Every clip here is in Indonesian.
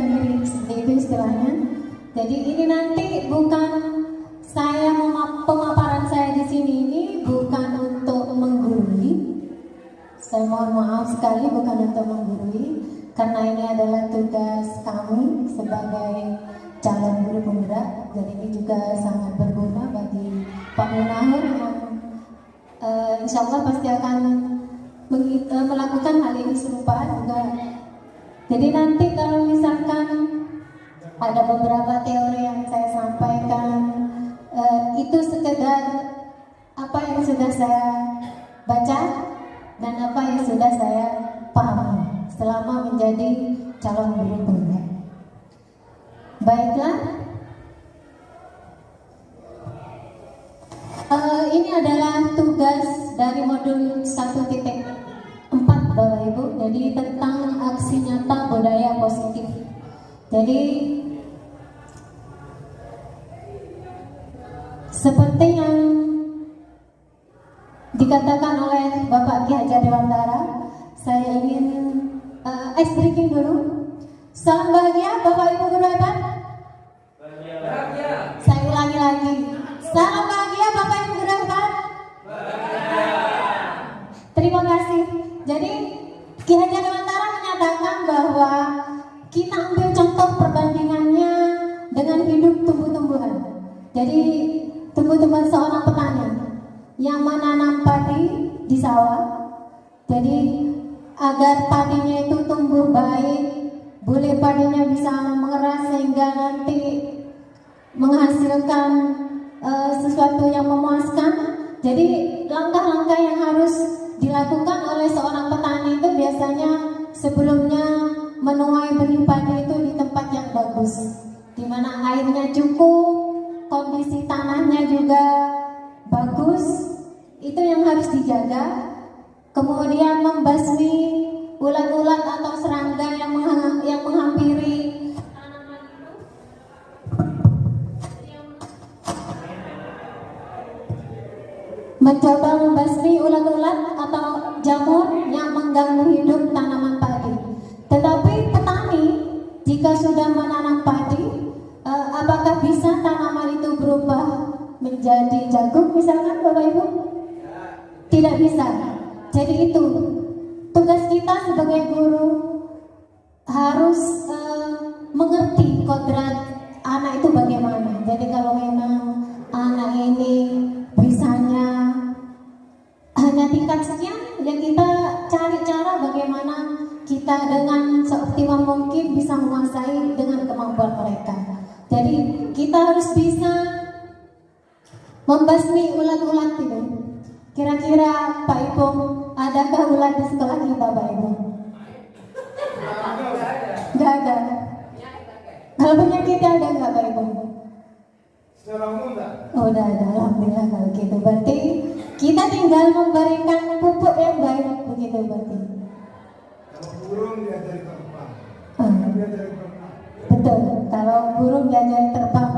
diri itu istilahnya. Jadi ini nanti bukan saya pemaparan saya di sini ini bukan untuk menggurui. Saya mohon maaf sekali bukan untuk menggurui. Karena ini adalah tugas kami sebagai calon guru pemuda. Dan ini juga sangat berguna bagi Pak Munahur yang eh, insya Allah pasti akan eh, melakukan hal ini serupa juga. Jadi nanti kalau misalkan ada beberapa teori yang saya sampaikan eh, itu sekedar apa yang sudah saya baca dan apa yang sudah saya pahami selama menjadi calon guru. Baiklah, Eh, ini adalah tugas dari modul 1.4 Bapak Ibu. Jadi tentang aksi nyata budaya positif. Jadi seperti yang dikatakan oleh Bapak Ki Hajar Dewantara, saya ingin uh, ice breaking dulu. Salam bahagia Bapak Ibu guru hebat. Saya ulangi lagi. Salam bahagia Bapak Ibu guru hebat. Terima bahwa kita ambil contoh perbandingannya dengan hidup tumbuh-tumbuhan. Jadi tumbuh-tumbuhan seorang petani yang menanam padi di sawah. Jadi agar padinya itu tumbuh baik, boleh padinya bisa mengeras sehingga nanti menghasilkan eh, sesuatu yang memuaskan. Jadi langkah-langkah yang harus dilakukan oleh seorang petani itu biasanya sebelumnya menuai padi itu di tempat yang bagus, di mana airnya cukup, kondisi tanahnya juga bagus, itu yang harus dijaga. Kemudian membasmi ulat-ulat atau serangga yang mengha- yang menghampiri mencoba membasmi ulat-ulat atau jamur yang mengganggu hidup tanaman jika sudah menanam padi, eh, apakah bisa tanaman itu berubah menjadi jagung misalkan Bapak Ibu? tidak bisa. Jadi itu tugas kita sebagai guru harus eh, mengerti kodrat anak itu bagaimana. Jadi kalau memang kita dengan seoptimal mungkin bisa menguasai dengan kemampuan mereka. Jadi kita harus bisa membasmi ulat-ulat itu. Kira-kira Pak Ibu, adakah ulat di sekolah kita Pak Ibu? Gak ada. Kalau penyakitnya ada nggak Pak Ibu? Secara umum enggak? Oh, udah ada, alhamdulillah kalau gitu. Berarti kita tinggal memberikan pupuk yang baik begitu berarti. Burung diajari terbang, Ah, kan diajari berenang. betul. Kalau burung diajari terbang,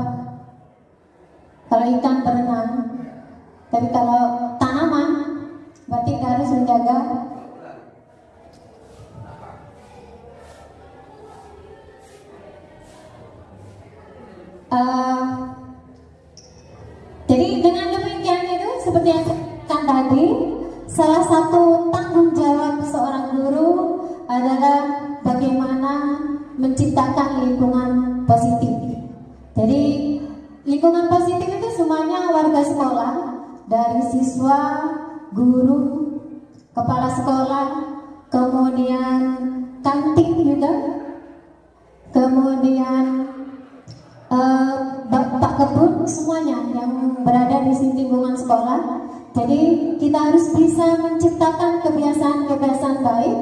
kalau ikan berenang, tapi kalau tanaman berarti kita harus menjaga Eh, jadi dengan demikian itu seperti yang katakan tadi, salah satu tanggung jawab seorang guru adalah bagaimana menciptakan lingkungan positif. Jadi lingkungan positif itu semuanya warga sekolah, dari siswa, guru, kepala sekolah, kemudian kantin juga, kemudian eh, Bapak kebun semuanya yang berada di sini lingkungan sekolah. Jadi kita harus bisa menciptakan kebiasaan-kebiasaan baik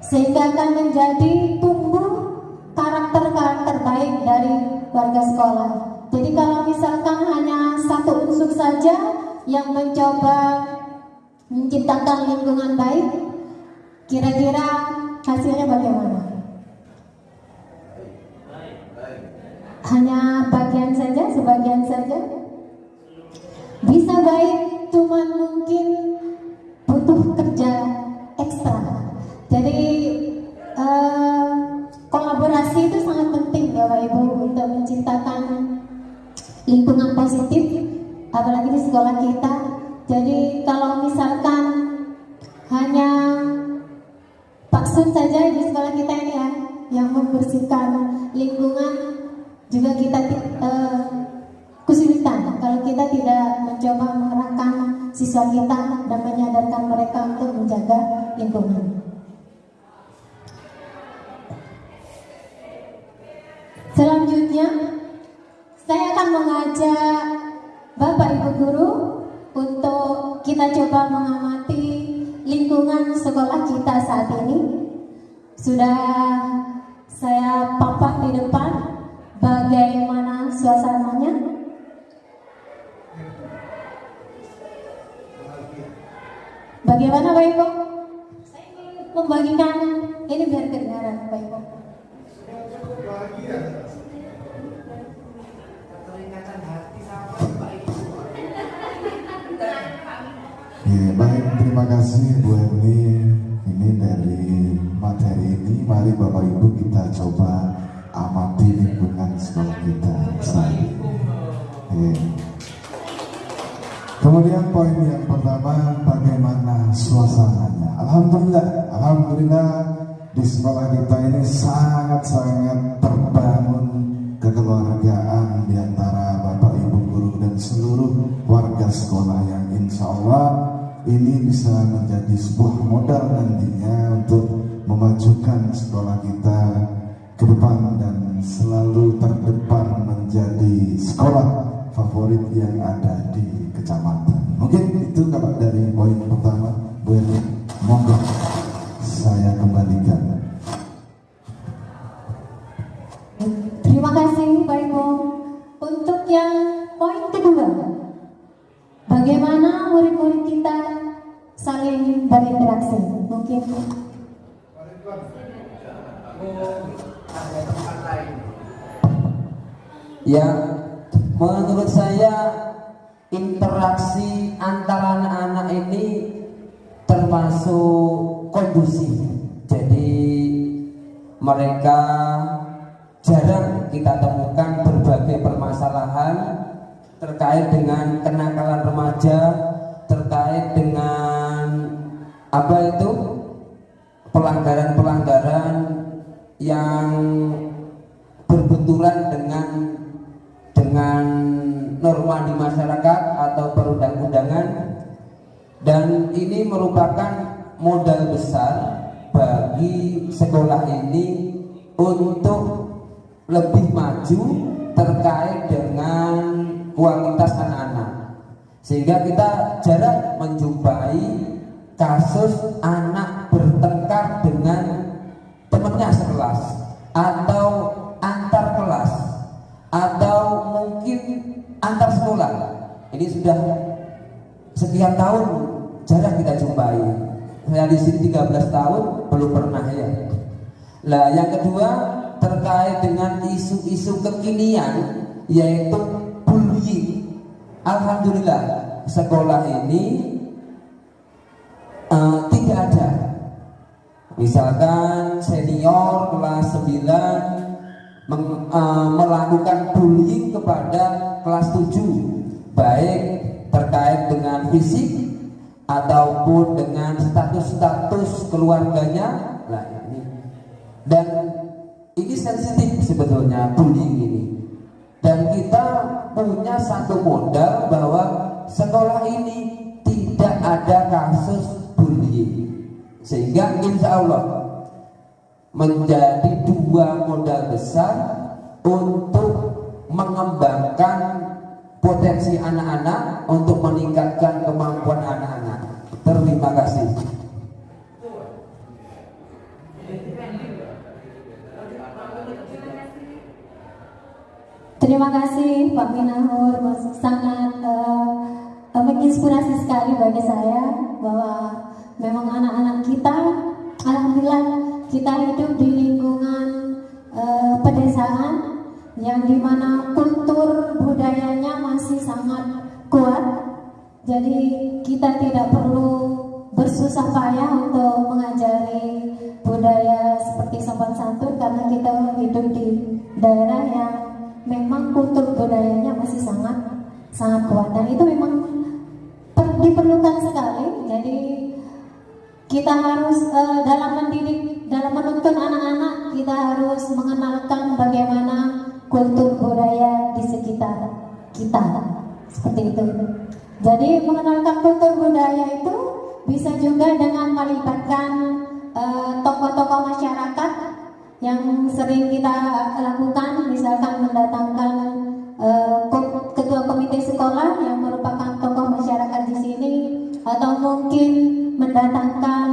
sehingga akan menjadi tumbuh karakter-karakter baik dari warga sekolah. Jadi kalau misalkan hanya satu unsur saja yang mencoba menciptakan lingkungan baik, kira-kira hasilnya bagaimana? hanya bagian saja, sebagian saja. Bisa baik, cuman mungkin butuh kerja ekstra. Jadi eh, kolaborasi itu sangat penting Bapak Ibu untuk menciptakan lingkungan positif, apalagi di sekolah kita. Jadi kalau misalkan hanya Pak Sun saja di sekolah kita ini ya yang membersihkan lingkungan juga kita eh, kesulitan kalau kita tidak mencoba mengerahkan siswa kita dan menyadarkan mereka untuk menjaga lingkungan. Saat ini. Sudah saya papak di depan bagaimana suasananya. Bagaimana Pak Ibu? Saya ingin membagikan ini biar kedengaran Pak Ibu. Ya, baik, terima kasih Bu Erni. Ini dari materi ini, mari Bapak Ibu kita coba amati lingkungan sekolah kita saat. Kemudian poin yang pertama, bagaimana suasananya? Alhamdulillah, Alhamdulillah di sekolah kita ini sangat-sangat terbangun modal nantinya untuk memajukan sekolah kita ke depan dan selalu terdepan menjadi sekolah favorit yang ada Ya, menurut saya interaksi antara anak-anak ini termasuk kondusif. Jadi mereka jarang kita temukan berbagai permasalahan terkait dengan kenakalan remaja, terkait dengan apa itu pelanggaran-pelanggaran yang berbenturan dengan dengan norma di masyarakat atau perundang-undangan. Dan ini merupakan modal besar bagi sekolah ini untuk lebih maju terkait dengan kualitas anak-anak. Sehingga kita jarang menjumpai kasus anak bertengkar dengan temannya sekelas atau antar sekolah. Ini sudah sekian tahun jarang kita jumpai. Saya di sini 13 tahun belum pernah ya. Lah yang kedua terkait dengan isu-isu kekinian yaitu bullying. Alhamdulillah sekolah ini uh, tidak ada. Misalkan senior kelas 9 meng, uh, melakukan bullying kepada kelas 7 baik terkait dengan fisik ataupun dengan status-status keluarganya. Lah ini. Dan ini sensitif sebetulnya bullying ini. Dan kita punya satu modal bahwa sekolah ini tidak ada kasus bullying sehingga insya Allah menjadi dua modal besar untuk mengembangkan potensi anak-anak untuk meningkatkan kemampuan anak-anak. Terima kasih. Terima kasih Pak Minahur, sangat uh, menginspirasi sekali bagi saya bahwa memang anak-anak kita, alhamdulillah kita hidup di lingkungan uh, pedesaan yang di mana kultur budayanya masih sangat kuat. Jadi kita tidak perlu bersusah payah untuk mengajari budaya seperti sopan santun karena kita hidup di daerah yang memang kultur budayanya masih sangat sangat kuat dan itu memang per, diperlukan sekali. Jadi kita harus uh, dalam mendidik, dalam menuntun anak-anak kita harus mengenalkan bagaimana kultur budaya di sekitar kita. Seperti itu. Jadi mengenalkan kultur budaya itu bisa juga dengan melibatkan eh, tokoh-tokoh uh, masyarakat yang sering kita lakukan, misalkan mendatangkan uh, ketua komite sekolah yang merupakan tokoh masyarakat di sini, atau mungkin mendatangkan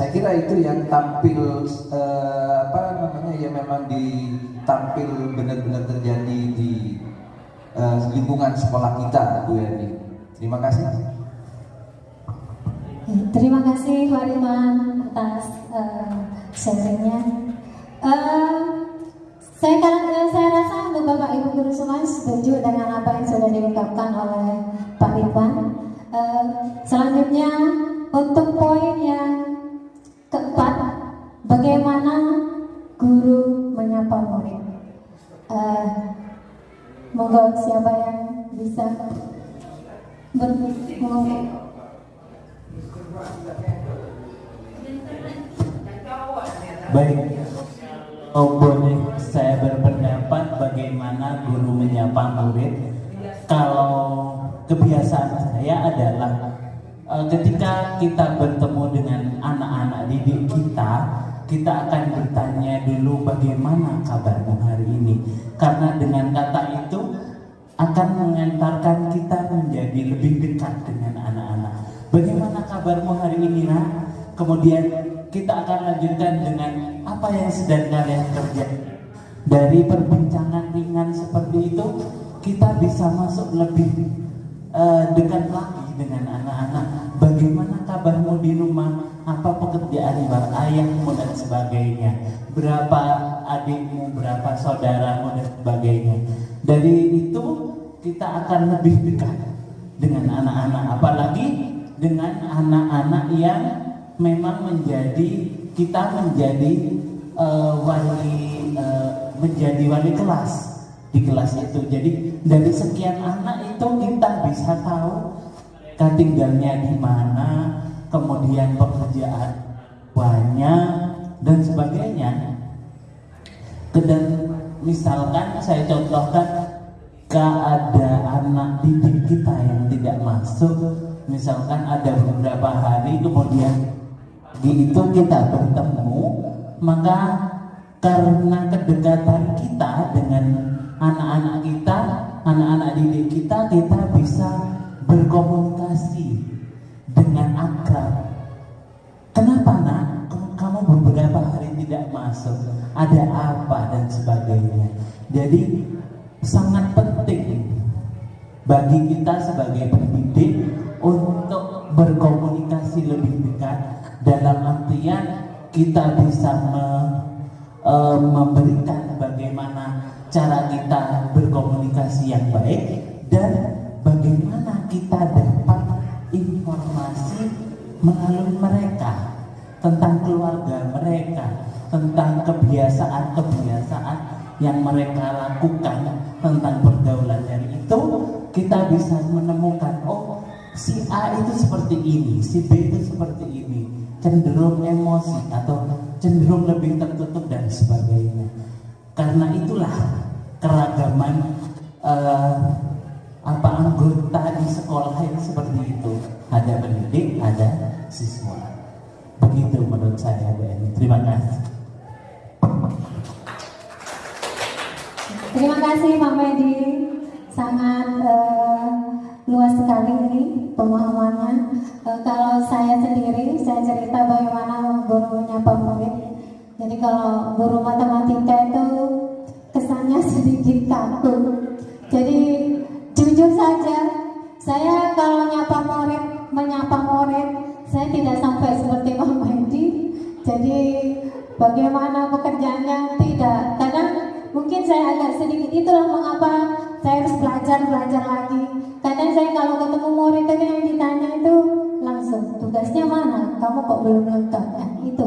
saya kira itu yang tampil uh, apa namanya ya memang ditampil benar-benar terjadi di uh, lingkungan sekolah kita Bu Yani terima kasih Terima kasih Pak Ridwan atas uh, sharingnya. Uh, saya, uh, saya rasa untuk Bapak Ibu guru semua setuju dengan apa yang sudah diungkapkan oleh Pak Ridwan. Uh, selanjutnya untuk poin yang bagaimana guru menyapa murid. Uh, monggo siapa yang bisa berngomong. Baik, oh, saya berpendapat bagaimana guru menyapa murid. Kalau kebiasaan saya adalah uh, ketika kita bertemu dengan anak-anak didik kita, kita akan bertanya dulu bagaimana kabarmu hari ini. Karena dengan kata itu akan mengantarkan kita menjadi lebih dekat dengan anak-anak. Bagaimana kabarmu hari ini, nak? Kemudian kita akan lanjutkan dengan apa yang sedang kalian kerjakan. Dari perbincangan ringan seperti itu, kita bisa masuk lebih uh, dekat lagi dengan anak-anak. Bagaimana kabarmu di rumah? Apa pekerjaan bar ayahmu dan sebagainya? Berapa adikmu, berapa saudaramu dan sebagainya? Dari itu kita akan lebih dekat dengan anak-anak, apalagi dengan anak-anak yang memang menjadi kita menjadi uh, wali uh, menjadi wali kelas di kelas itu. Jadi dari sekian anak itu kita bisa tahu mereka tinggalnya di mana, kemudian pekerjaan banyak dan sebagainya. Dan misalkan saya contohkan ada anak didik kita yang tidak masuk, misalkan ada beberapa hari kemudian di itu kita bertemu, maka karena kedekatan kita dengan anak-anak kita, anak-anak didik kita, kita bisa berkomunikasi dengan akrab. Kenapa nak? Kamu beberapa hari tidak masuk, ada apa dan sebagainya. Jadi sangat penting bagi kita sebagai pendidik untuk berkomunikasi lebih dekat dalam artian kita bisa me, e, memberikan bagaimana cara kita berkomunikasi yang baik dan bagaimana kita dapat informasi melalui mereka tentang keluarga mereka, tentang kebiasaan-kebiasaan yang mereka lakukan tentang pergaulan dari itu kita bisa menemukan oh si A itu seperti ini, si B itu seperti ini, cenderung emosi atau cenderung lebih tertutup dan sebagainya. Karena itulah keragaman uh, apa anggota di sekolah yang seperti itu. Ada pendidik, ada siswa. Begitu menurut saya, Bu Eni. Terima kasih. Terima kasih Pak Medi, sangat uh, luas sekali ini pemahamannya. Uh, kalau saya sendiri, saya cerita bagaimana guru menyapa murid. Jadi kalau guru matematika itu kesannya sedikit kaku. Jadi jujur saja, saya kalau nyapa murid, menyapa murid, saya tidak sampai seperti Pak Medi. Jadi bagaimana pekerjaannya tidak kadang mungkin saya agak sedikit itulah mengapa saya harus belajar belajar lagi kadang saya kalau ketemu murid yang ditanya itu langsung tugasnya mana? Kamu kok belum lengkap ya, itu.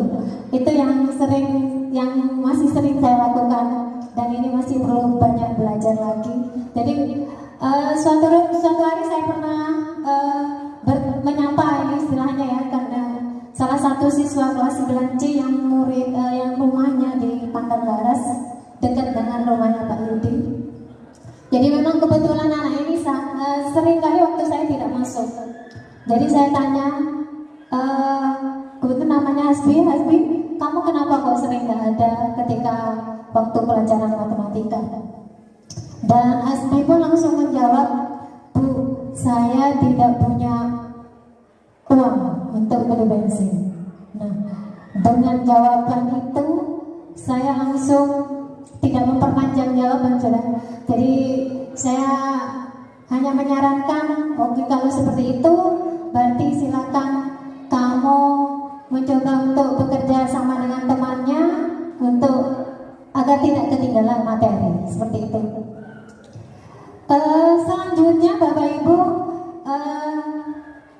Itu yang sering yang masih sering saya lakukan. Dan ini masih perlu banyak belajar lagi. Jadi uh, suatu suatu hari saya pernah uh, ber, menyapa ini istilahnya ya karena salah satu siswa kelas 9C yang murid uh, yang rumahnya di Pantai Laras dekat dengan rumahnya Pak Yudi. Jadi memang kebetulan anak ini uh, sering kali waktu saya tidak masuk. Jadi saya tanya, uh, kebetulan namanya Hasbi, Hasbi, kamu kenapa kok sering nggak ada ketika waktu pelajaran matematika? Dan Hasbi pun langsung menjawab, Bu, saya tidak punya uang untuk beli bensin. Nah, dengan jawaban itu saya langsung tidak memperpanjang jawaban sudah. Jadi saya hanya menyarankan, oke kalau seperti itu berarti silakan mencoba untuk bekerja sama dengan temannya untuk agar tidak ketinggalan materi seperti itu. Eh, selanjutnya Bapak Ibu, eh,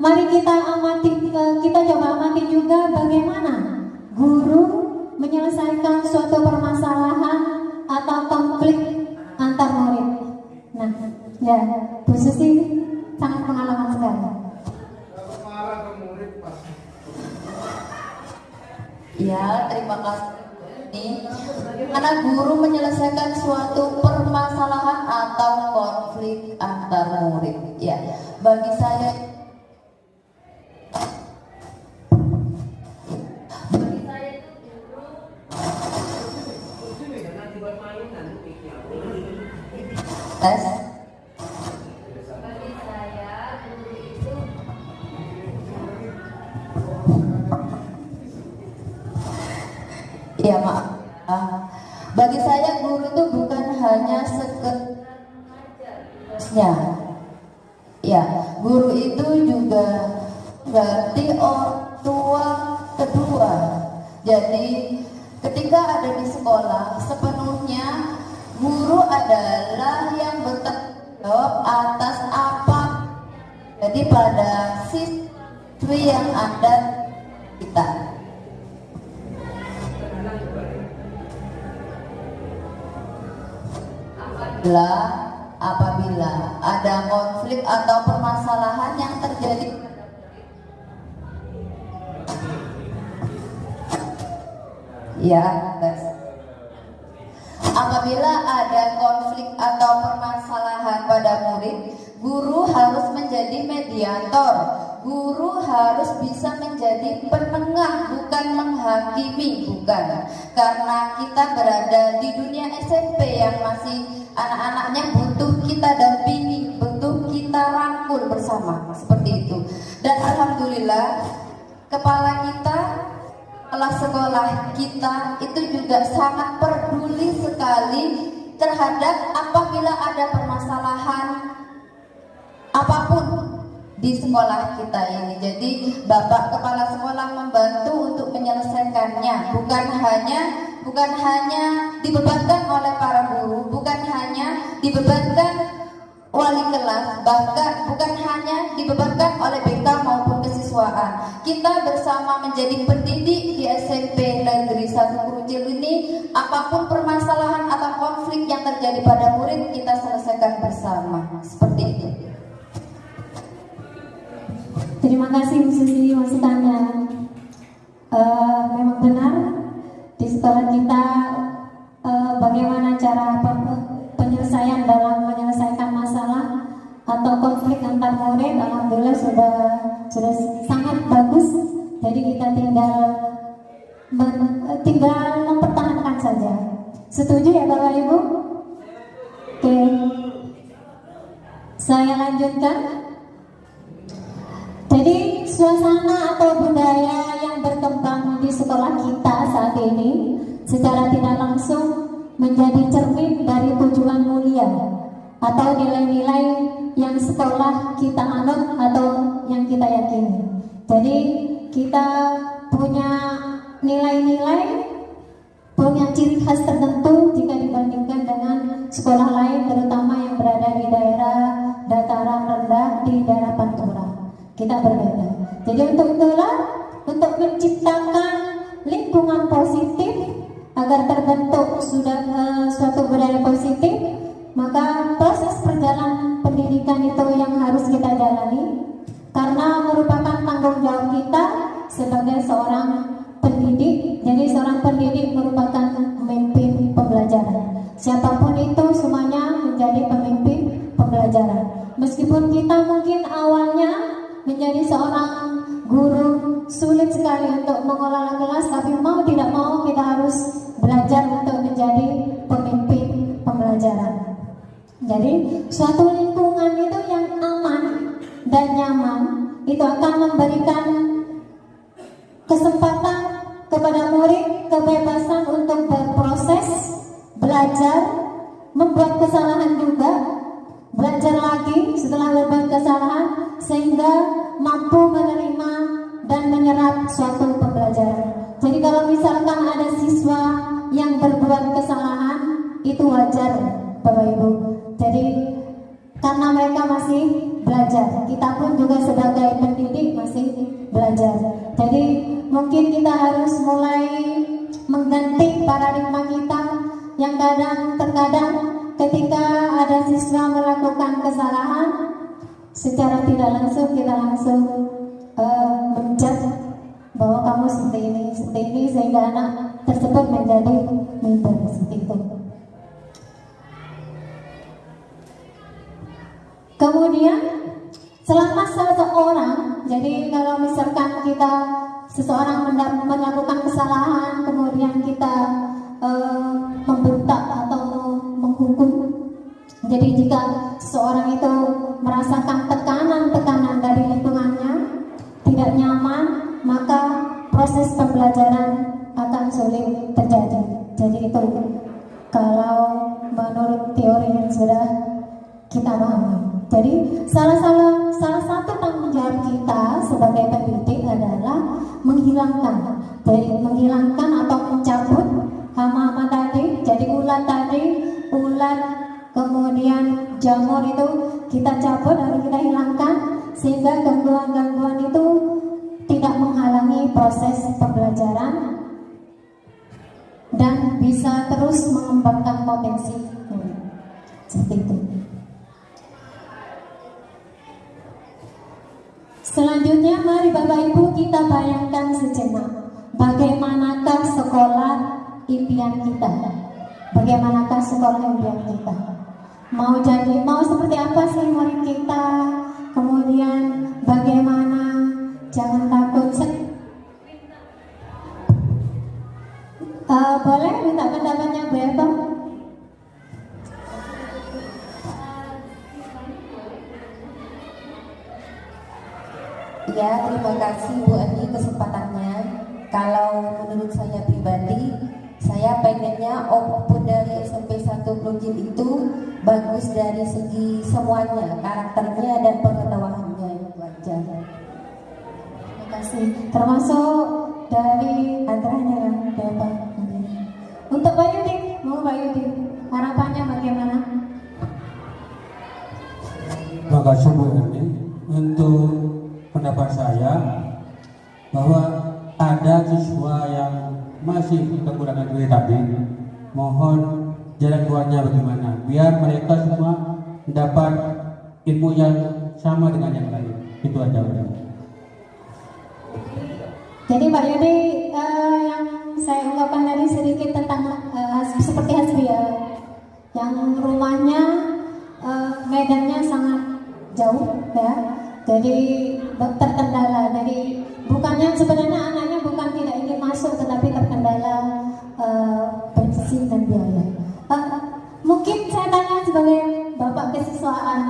mari kita amati, eh, kita coba amati juga bagaimana guru menyelesaikan suatu permasalahan atau konflik antar murid. Nah, ya, Bu Susi sangat pengalaman sekali. Ke murid. Ya, terima kasih. Ini bagaimana guru menyelesaikan suatu permasalahan atau konflik antar murid. Ya, bagi saya bagi saya itu guru tes suasana atau budaya yang berkembang di sekolah kita saat ini secara tidak langsung menjadi cermin dari tujuan mulia atau nilai-nilai yang sekolah kita anut atau yang kita yakini. Jadi kita punya nilai-nilai punya ciri khas tertentu jika dibandingkan dengan sekolah lain terutama yang berada di daerah dataran rendah di daerah Pantura kita berbeda jadi untuk itulah untuk menciptakan lingkungan positif agar terbentuk sudah eh, suatu budaya positif maka proses perjalanan pendidikan itu yang harus kita jalani karena merupakan tanggung jawab kita sebagai seorang pendidik. Jadi seorang pendidik merupakan pemimpin pembelajaran. Siapa pun itu semuanya menjadi pemimpin pembelajaran. Meskipun kita mungkin awalnya menjadi seorang guru sulit sekali untuk mengelola kelas, tapi mau tidak mau kita harus belajar untuk menjadi pemimpin pembelajaran. Jadi suatu lingkungan itu yang aman dan nyaman itu akan memberikan kesempatan kepada murid kebebasan untuk berproses, belajar, membuat kesalahan juga, belajar lagi setelah berbuat kesalahan sehingga mampu menerima dan menyerap suatu pembelajaran. Jadi kalau misalkan ada siswa yang berbuat kesalahan itu wajar Bapak Ibu. Jadi karena mereka masih belajar, kita pun juga sebagai pendidik masih belajar. Jadi mungkin kita harus mulai mengganti paradigma kita yang kadang terkadang ketika ada siswa melakukan kesalahan secara tidak langsung kita langsung uh, bahwa kamu seperti ini, seperti ini sehingga anak tersebut menjadi minder seperti itu. Kemudian selama seseorang, jadi kalau misalkan kita seseorang melakukan kesalahan, kemudian kita uh, membentak atau. Jadi jika seseorang itu merasakan tekanan-tekanan dari lingkungannya, tidak nyaman, maka proses pembelajaran akan sulit terjadi. Jadi itu kalau menurut teori yang sudah kita pahami. Jadi salah salah salah satu tanggung jawab kita sebagai pendidik adalah menghilangkan, jadi menghilangkan atau mencabut jamur itu kita cabut harus kita hilangkan sehingga gangguan-gangguan itu tidak menghalangi proses pembelajaran dan bisa terus mengembangkan potensi seperti itu. Selanjutnya mari Bapak Ibu kita bayangkan sejenak bagaimanakah sekolah impian kita. Bagaimanakah sekolah impian kita? Mau jadi mau seperti apa sih murid kita? Kemudian bagaimana jangan takut uh, boleh minta pendapatnya Bu Eva? Ya, terima kasih Bu Ani kesempatannya. Kalau menurut saya pribadi, saya pengennya output dari SMP 1 Plujin itu bagus dari segi semuanya, karakternya dan pengetahuannya itu aja. Terima kasih. Termasuk dari antaranya yang Bapak. Untuk Pak Yudi, mau Pak Yudi, harapannya bagaimana? Terima kasih Bu Erni. Untuk pendapat saya bahwa ada siswa yang masih kekurangan duit tadi, mohon jalan keluarnya bagaimana biar mereka semua dapat ilmu yang sama dengan yang lain. Itu aja. Jadi Pak Yudi uh, yang saya ungkapkan tadi sedikit tentang uh, seperti ya, yang rumahnya uh, medannya sangat jauh ya, jadi terkendala. Jadi bukannya sebenarnya anaknya bukan tidak ingin masuk, tetapi terkendala uh, bensin dan biaya. Uh, mungkin saya tanya sebagai bapak kesiswaan.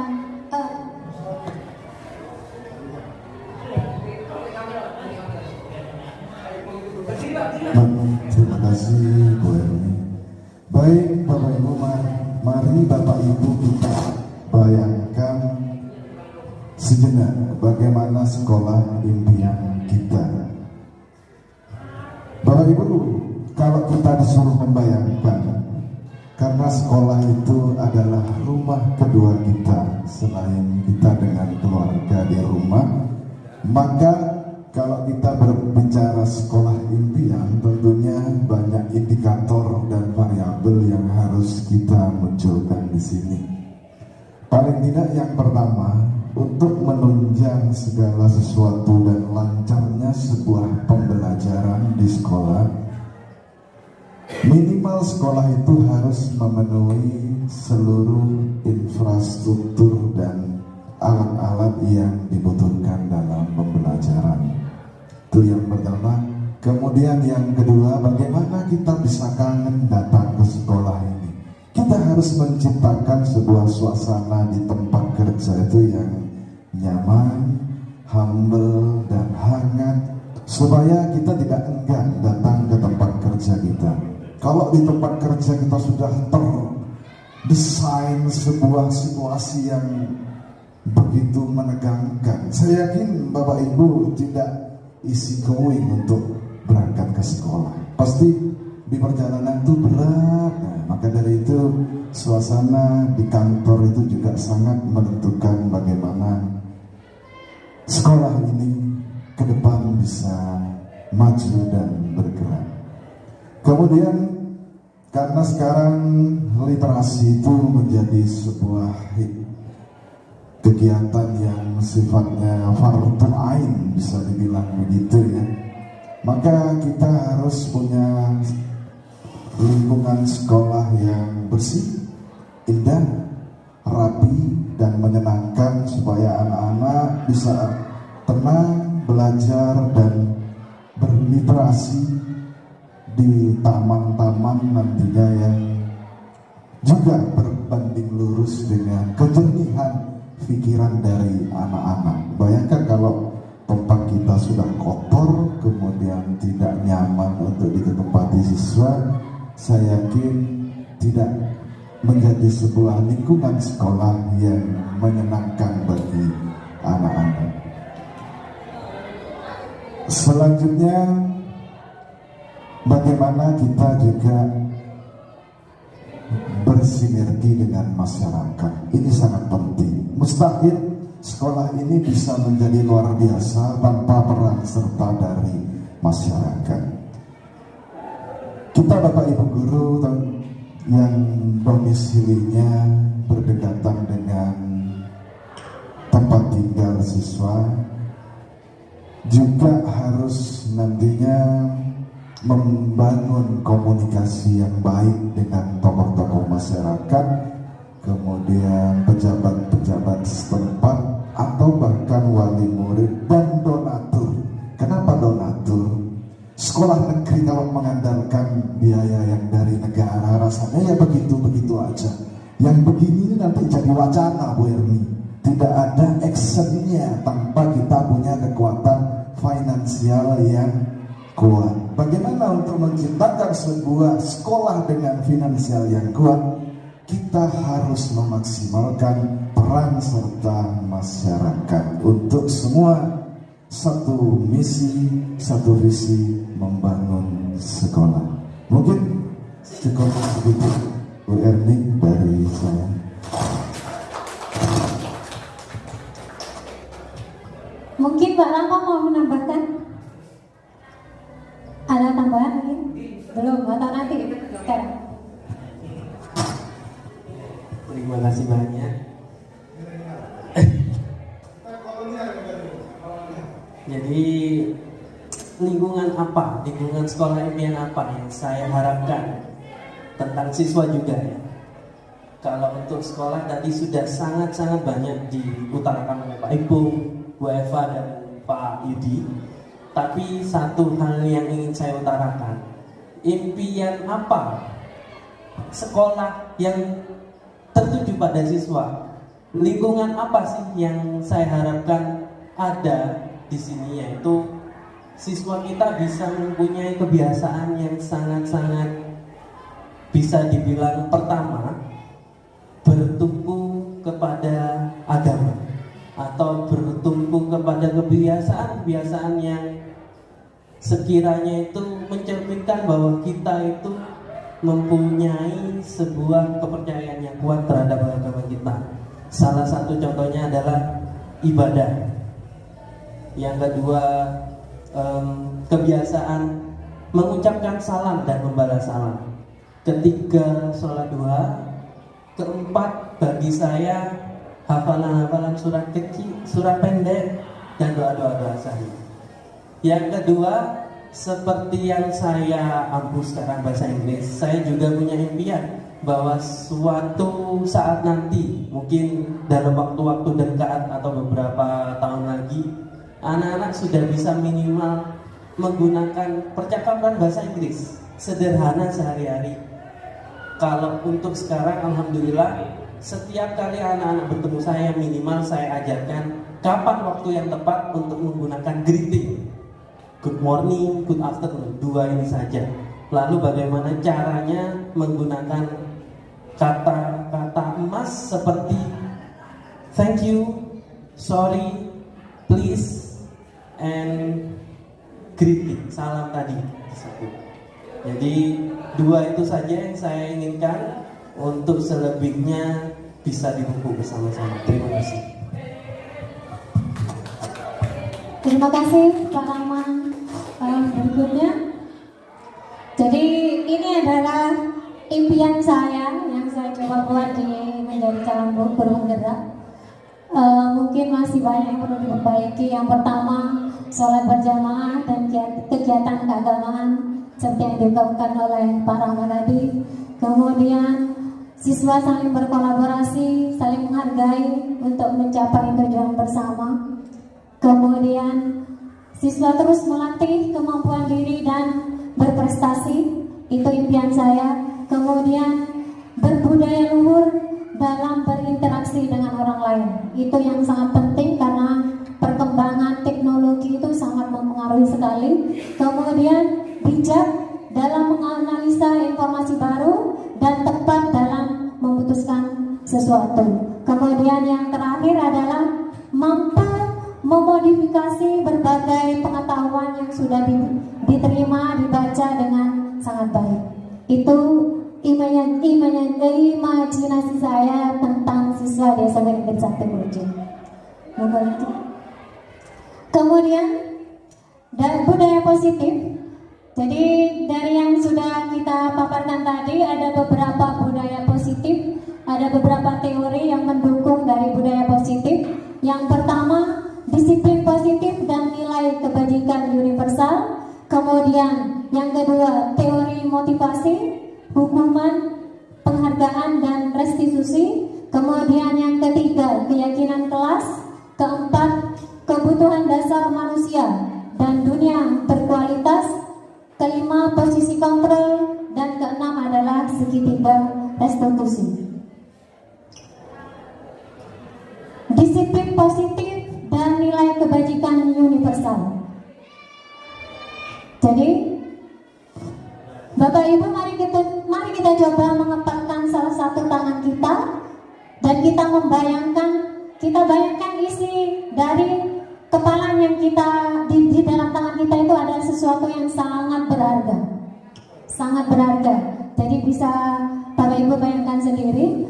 Uh. Baik Bapak Ibu, mari Bapak Ibu kita bayangkan sejenak bagaimana sekolah impian kita. Bapak Ibu, kalau kita disuruh membayangkan karena sekolah itu adalah rumah kedua kita selain kita dengan keluarga di rumah, maka kalau kita berbicara sekolah impian, tentunya banyak indikator dan variabel yang harus kita munculkan di sini. Paling tidak yang pertama, untuk menunjang segala sesuatu dan lancarnya sebuah pembelajaran di sekolah, minimal sekolah itu harus memenuhi seluruh infrastruktur dan alat-alat yang dibutuhkan dalam pembelajaran. Itu yang pertama. Kemudian yang kedua, bagaimana kita bisa kangen datang ke sekolah ini? Kita harus menciptakan sebuah suasana di tempat kerja itu yang nyaman, humble, dan hangat supaya kita tidak enggan datang ke tempat kerja kita. Kalau di tempat kerja kita sudah terdesain sebuah situasi yang begitu menegangkan, saya yakin Bapak Ibu tidak easy going untuk berangkat ke sekolah. Pasti di perjalanan itu berat. Nah, maka dari itu suasana di kantor itu juga sangat menentukan bagaimana sekolah ini ke depan bisa maju dan bergerak. Kemudian karena sekarang literasi itu menjadi sebuah kegiatan yang sifatnya fardu ain bisa dibilang begitu ya. Maka kita harus punya lingkungan sekolah yang bersih, indah, rapi dan menyenangkan supaya anak-anak bisa tenang belajar dan berliterasi di taman-taman nantinya yang juga berbanding lurus dengan kejernihan pikiran dari anak-anak. Bayangkan kalau tempat kita sudah kotor, kemudian tidak nyaman untuk ditempati siswa, saya yakin tidak menjadi sebuah lingkungan sekolah yang menyenangkan bagi anak-anak. Selanjutnya, bagaimana kita juga bersinergi dengan masyarakat. Ini sangat penting. Mustahil sekolah ini bisa menjadi luar biasa tanpa peran serta dari masyarakat. Kita Bapak Ibu Guru yang domisilinya berdekatan dengan tempat tinggal siswa juga harus nantinya membangun komunikasi yang baik dengan tokoh-tokoh masyarakat kemudian pejabat-pejabat setempat atau bahkan wali murid dan donatur. Kenapa donatur sekolah negeri kalau mengandalkan biaya yang dari negara rasanya ya begitu-begitu aja. Yang begini nanti jadi wacana Bu Ermi tidak ada actionnya tanpa kita punya kekuatan finansial yang kuat. Bagaimana untuk menciptakan sebuah sekolah dengan finansial yang kuat? Kita harus memaksimalkan peran serta masyarakat. Untuk semua satu misi, satu visi membangun sekolah. Mungkin begitu Bu Erni dari saya. Mungkin Mbak Lama mau menambahkan? Ada tambahan mungkin? Belum, atau nanti sekarang? Terima kasih banyak. Jadi lingkungan apa, lingkungan sekolah impian apa yang saya harapkan tentang siswa juga ya. Kalau untuk sekolah tadi sudah sangat-sangat banyak diutarakan oleh Pak Ibu, Bu Eva dan Pak Yudi. Tapi satu hal yang ingin saya utarakan, impian apa sekolah yang tertuju pada siswa? Lingkungan apa sih yang saya harapkan ada di sini yaitu siswa kita bisa mempunyai kebiasaan yang sangat-sangat bisa dibilang pertama bertumpu kepada agama atau bertumpu kepada kebiasaan-kebiasaan yang sekiranya itu mencerminkan bahwa kita itu mempunyai sebuah kepercayaan yang kuat terhadap agama kita. Salah satu contohnya adalah ibadah yang kedua um, kebiasaan mengucapkan salam dan membalas salam. Ketiga sholat duha. Keempat bagi saya hafalan-hafalan surat kecil, surat pendek dan doa-doa doa. Yang kedua seperti yang saya ampuh sekarang bahasa Inggris, saya juga punya impian bahwa suatu saat nanti mungkin dalam waktu-waktu dekat atau beberapa tahun lagi anak-anak sudah bisa minimal menggunakan percakapan bahasa Inggris sederhana sehari-hari. Kalau untuk sekarang, alhamdulillah, setiap kali anak-anak bertemu saya minimal saya ajarkan kapan waktu yang tepat untuk menggunakan greeting. Good morning, good afternoon, dua ini saja. Lalu bagaimana caranya menggunakan kata-kata emas seperti thank you, sorry, please, and kritik salam tadi tersebut. Jadi dua itu saja yang saya inginkan untuk selebihnya bisa dibuku bersama-sama. Terima kasih. Terima kasih Pak Rahman. Uh, berikutnya, jadi ini adalah impian saya yang saya coba buat di menjadi calon guru penggerak. Uh, mungkin masih banyak yang perlu diperbaiki. Yang pertama, sholat berjamaah dan kegiatan keagamaan seperti yang diungkapkan oleh Pak Rahman tadi. Kemudian siswa saling berkolaborasi, saling menghargai untuk mencapai tujuan bersama. Kemudian siswa terus melatih kemampuan diri dan berprestasi, itu impian saya. Kemudian berbudaya luhur dalam berinteraksi dengan orang lain. Itu yang sangat penting karena perkembangan teknologi itu sangat mempengaruhi sekali. Kemudian bijak dalam menganalisa informasi baru dan tepat dalam memutuskan sesuatu. Kemudian yang terakhir adalah mampu memodifikasi berbagai pengetahuan yang sudah di, diterima dibaca dengan sangat baik. Itu imajinasi saya tentang siswa desa Negeri Satu Kurjun. Kemudian dan budaya positif. Jadi dari yang sudah kita paparkan tadi ada beberapa budaya positif, ada beberapa teori yang mendukung dari budaya positif. Yang pertama disiplin positif dan nilai kebajikan universal. Kemudian yang kedua teori motivasi, hukuman, penghargaan dan restitusi. Kemudian yang ketiga keyakinan kelas. Keempat kebutuhan dasar manusia dan dunia berkualitas. Kelima posisi kontrol dan keenam adalah segitiga restitusi. Disiplin positif dan nilai kebajikan universal. Jadi, Bapak Ibu mari kita mari kita coba mengepakkan salah satu tangan kita. Dan kita membayangkan kita bayangkan isi dari kepala yang kita di, di dalam tangan kita itu ada sesuatu yang sangat berharga. Sangat berharga. Jadi bisa Bapak Ibu bayangkan sendiri.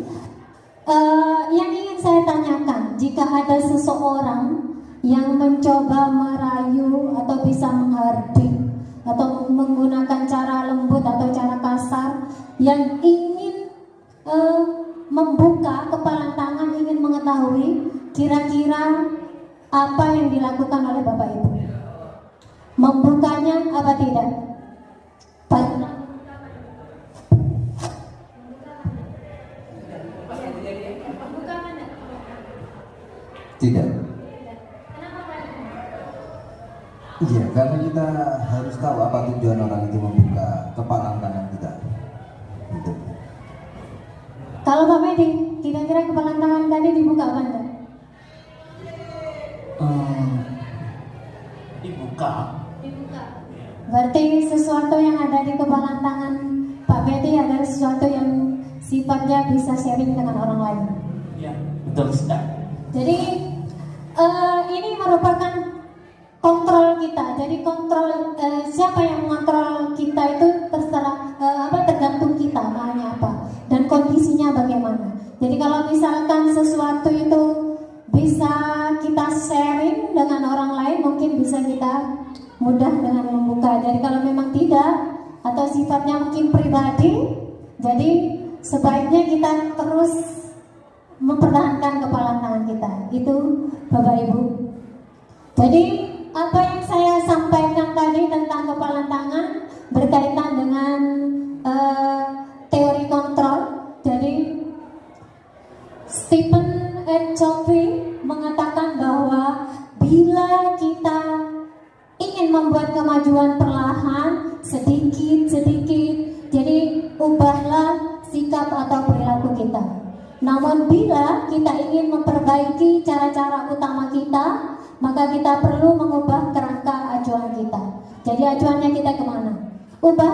Uh, yang ingin saya tanyakan jika ada seseorang yang mencoba merayu atau bisa menghardik atau menggunakan cara lembut atau cara kasar yang ingin uh, membuka kepala tangan ingin mengetahui kira-kira apa yang dilakukan oleh Bapak Ibu. Membukanya apa tidak? Tidak. Iya, karena kita harus tahu apa tujuan orang itu membuka kepala tangan kita. Gitu. Kalau Pak Medi, kira-kira kepala tangan tadi dibuka apa enggak? Hmm, dibuka. Dibuka. Berarti sesuatu yang ada di kepala tangan Pak Medi adalah sesuatu yang sifatnya bisa sharing dengan orang lain. Ya, betul sekali. Jadi uh, ini merupakan kontrol kita. Jadi kontrol eh, siapa yang mengontrol kita itu terserah eh, apa tergantung kita maunya apa dan kondisinya bagaimana. Jadi kalau misalkan sesuatu itu bisa kita sharing dengan orang lain mungkin bisa kita mudah dengan membuka. Jadi kalau memang tidak atau sifatnya mungkin pribadi, jadi sebaiknya kita terus mempertahankan kepala tangan kita. Itu Bapak Ibu. Jadi apa yang saya sampaikan tadi tentang kepala tangan berkaitan dengan uh, teori kontrol. Jadi Stephen and Covey mengatakan bahwa bila kita ingin membuat kemajuan perlahan sedikit-sedikit, jadi ubahlah sikap atau perilaku kita. Namun bila kita ingin memperbaiki cara-cara utama kita, maka kita perlu Ubahlah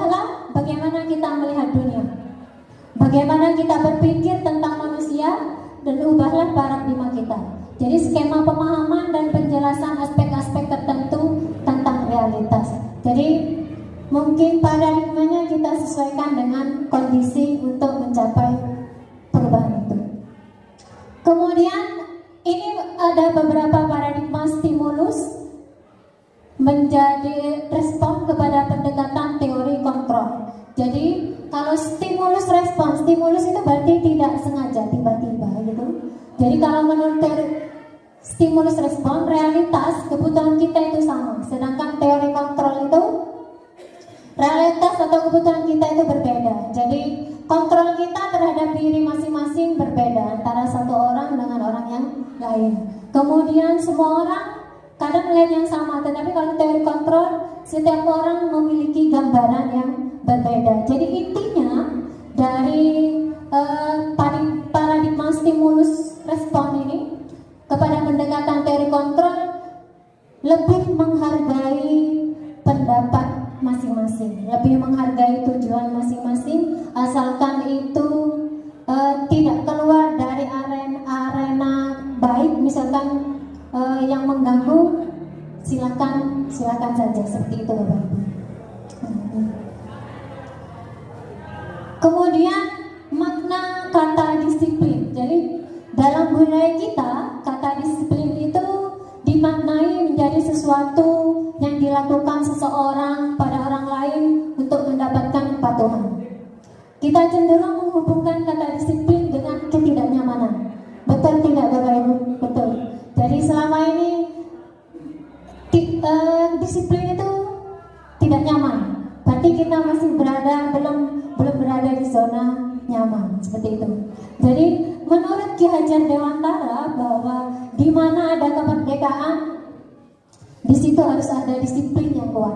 di situ harus ada disiplin yang kuat.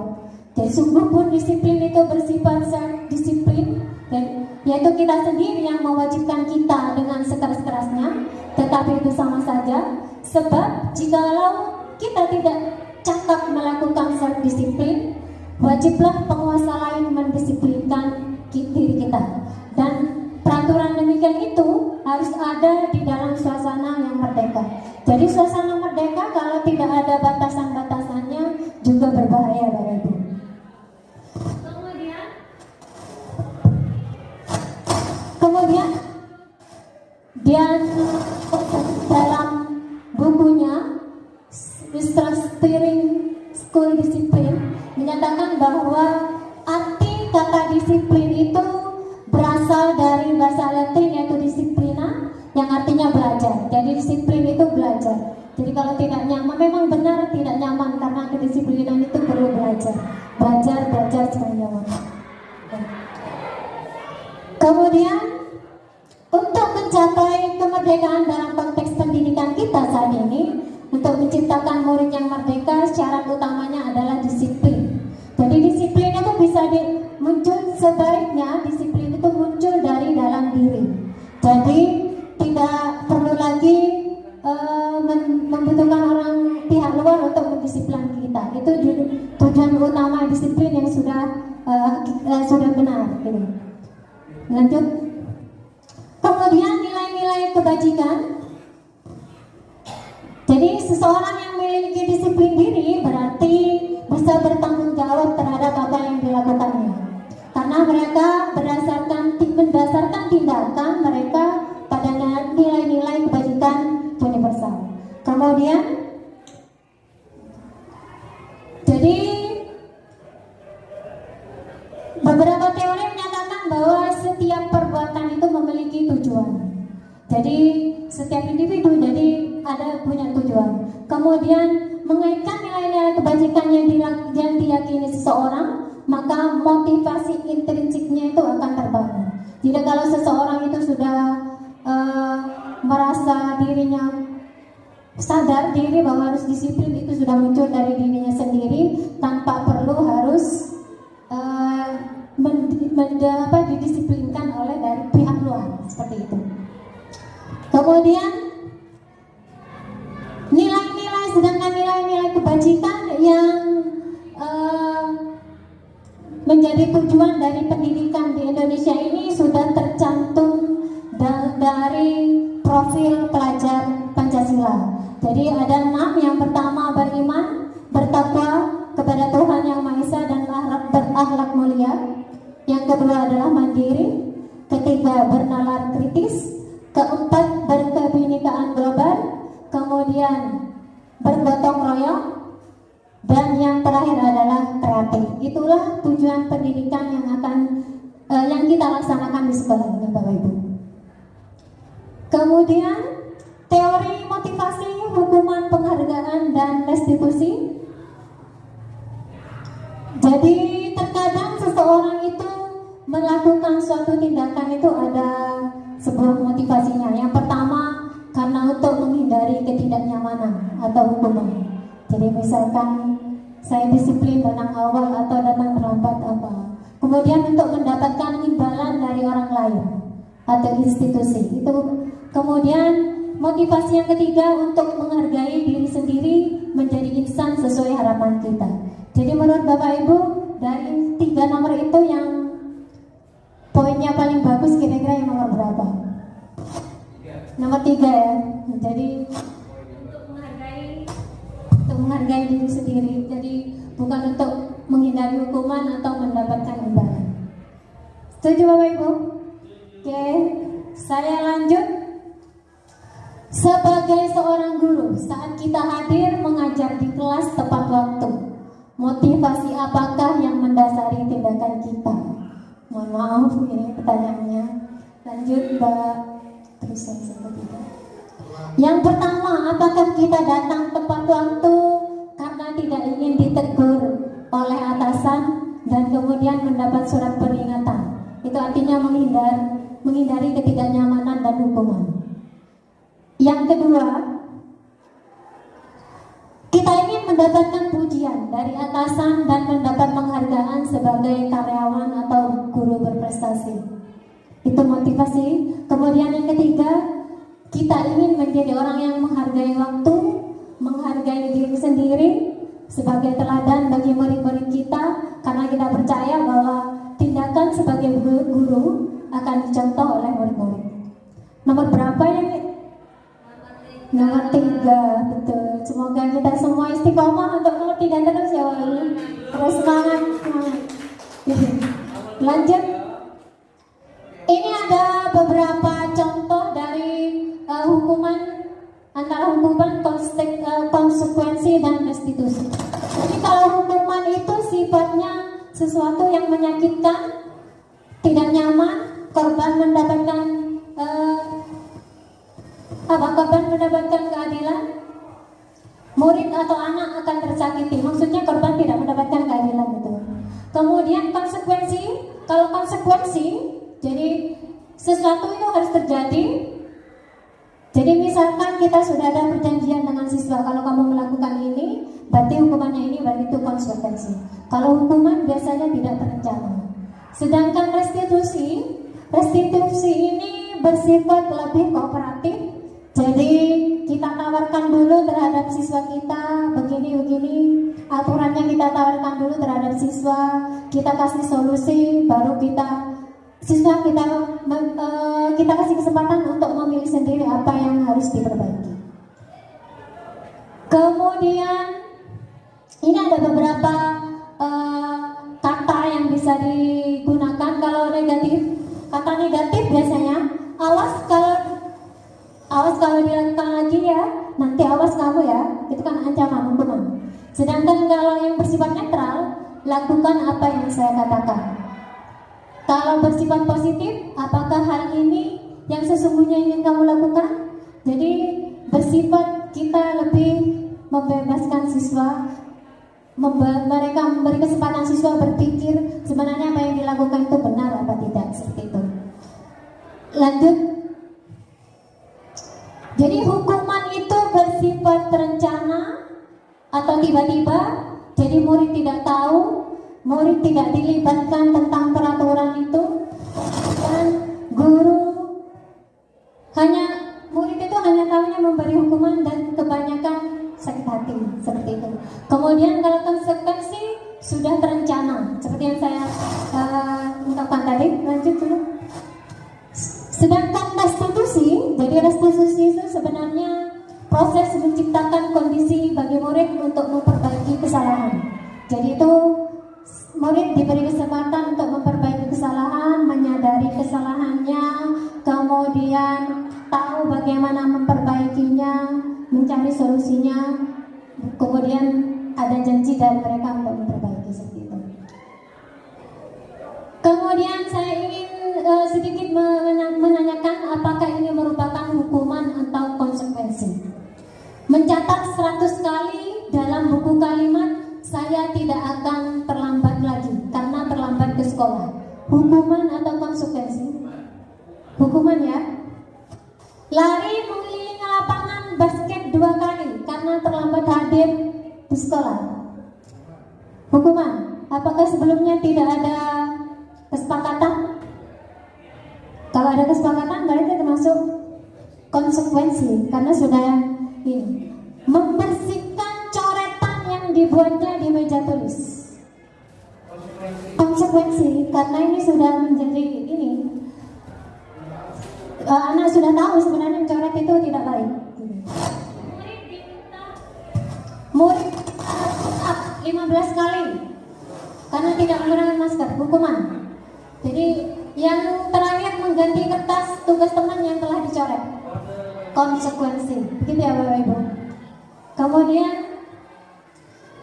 Jadi sungguh pun disiplin itu bersifat disiplin dan yaitu kita sendiri yang mewajibkan kita dengan sekeras-kerasnya, tetapi itu sama saja sebab jikalau kita tidak cakap melakukan self disiplin, wajiblah penguasa lain mendisiplinkan diri kita dan peraturan demikian itu harus ada di dalam suasana yang merdeka. Jadi suasana merdeka kalau tidak ada batasan-batasannya juga berbahaya Bapak Ibu. Kemudian Kemudian dia dalam bukunya Steering School Discipline menyatakan bahwa arti kata disiplin berasal dari bahasa Latin yaitu disiplina yang artinya belajar. Jadi disiplin itu belajar. Jadi kalau tidak nyaman, memang benar tidak nyaman karena kedisiplinan itu perlu belajar. Belajar, belajar supaya nyaman. Kemudian untuk mencapai kemerdekaan dalam konteks pendidikan kita saat ini, untuk menciptakan murid yang merdeka, syarat utamanya adalah disiplin. Jadi disiplin itu bisa di, muncul sebaiknya disiplin Jadi tidak perlu lagi uh, membutuhkan orang pihak luar untuk mendisiplin kita. Itu tujuan utama disiplin yang sudah uh, sudah benar. Gitu. Lanjut. Kemudian nilai-nilai kebajikan. Jadi seseorang yang memiliki disiplin diri berarti bisa bertanggung jawab terhadap apa yang dilakukannya. Karena mereka berdasarkan berdasarkan tindakan mereka pada nilai-nilai kebajikan universal. Kemudian jadi beberapa teori menyatakan bahwa setiap perbuatan itu memiliki tujuan. Jadi setiap individu jadi ada punya tujuan. Kemudian mengaitkan nilai-nilai kebajikan yang, yang diyakini seseorang, maka motivasi intrinsiknya itu akan terbangun. Jadi kalau seseorang itu sudah uh, merasa dirinya sadar diri bahwa harus disiplin itu sudah muncul dari dirinya sendiri tanpa perlu harus uh, men, men, apa, didisiplinkan oleh dari pihak luar seperti itu. Kemudian nilai-nilai sedangkan nilai-nilai kebajikan yang tujuan dari pendidikan di Indonesia ini sudah tercantum dari profil pelajar Pancasila. Jadi sebagai teladan bagi murid-murid kita karena kita percaya bahwa tindakan sebagai guru akan dicontoh oleh murid-murid. Nomor berapa yang Nomor tiga, betul. Semoga kita semua istiqomah untuk nomor tiga terus ya. Terus semangat. Lanjut. Antara hukuman uh, konsekuensi dan restitusi. Jadi kalau hukuman itu sifatnya sesuatu yang menyakitkan, tidak nyaman, korban mendapatkan uh, apa korban mendapatkan keadilan? Murid atau anak akan tersakiti. Maksudnya korban tidak mendapatkan keadilan itu. Kemudian konsekuensi, kalau konsekuensi, jadi sesuatu itu harus terjadi. Jadi misalkan kita sudah ada perjanjian dengan siswa, kalau kamu melakukan ini, berarti hukumannya ini, berarti itu konsekuensi. Kalau hukuman biasanya tidak terencana. Sedangkan restitusi, restitusi ini bersifat lebih kooperatif jadi kita tawarkan dulu terhadap siswa kita begini-begini aturannya kita tawarkan dulu terhadap siswa kita kasih solusi baru kita siswa kita uh, kita kasih kesempatan untuk memilih sendiri apa yang harus diperbaiki. Kemudian ini ada beberapa uh, kata yang bisa digunakan kalau negatif. Kata negatif biasanya awas kalau awas kalau dilakukan lagi ya nanti awas kamu ya itu kan ancaman hukuman sedangkan kalau yang bersifat netral lakukan apa yang saya katakan kalau bersifat positif apakah hal ini yang sesungguhnya ingin kamu lakukan jadi bersifat kita lebih membebaskan siswa mereka memberi kesempatan siswa berpikir sebenarnya apa yang dilakukan itu benar apa tidak seperti itu lanjut jadi hukuman itu bersifat terencana atau tiba-tiba. Jadi murid tidak tahu, murid tidak dilibatkan tentang peraturan itu dan guru hanya murid itu hanya tahunya memberi hukuman dan kebanyakan sakit hati seperti itu. Kemudian kalau konsekuensi sudah terencana seperti yang saya uh, ungkapkan tadi. Lanjut dulu. Sedangkan restitusi, jadi restitusi itu sebenarnya proses menciptakan kondisi bagi murid untuk memperbaiki kesalahan. Jadi itu murid diberi kesempatan untuk memperbaiki kesalahan, menyadari kesalahannya, kemudian tahu bagaimana memperbaikinya, mencari solusinya, kemudian ada janji dari mereka untuk memperbaiki seperti itu. Kemudian saya ingin uh, sedikit menanyakan apakah ini merupakan hukuman atau konsekuensi. Mencatat 100 kali dalam buku kalimat saya tidak akan terlambat lagi karena terlambat ke sekolah. Hukuman atau konsekuensi? Hukuman ya. Lari mengelilingi lapangan basket dua kali karena terlambat hadir di sekolah. Hukuman. Apakah sebelumnya tidak ada kesepakatan? Kalau ada kesepakatan berarti termasuk konsekuensi karena sudah ini yang dibuatnya di meja tulis. Konsekuensi karena ini sudah menjadi ini uh, anak sudah tahu sebenarnya coret itu tidak baik. Murid 15 kali karena tidak menggunakan masker hukuman. Jadi yang terakhir mengganti kertas tugas teman yang telah dicoret konsekuensi begitu ya bapak ibu kemudian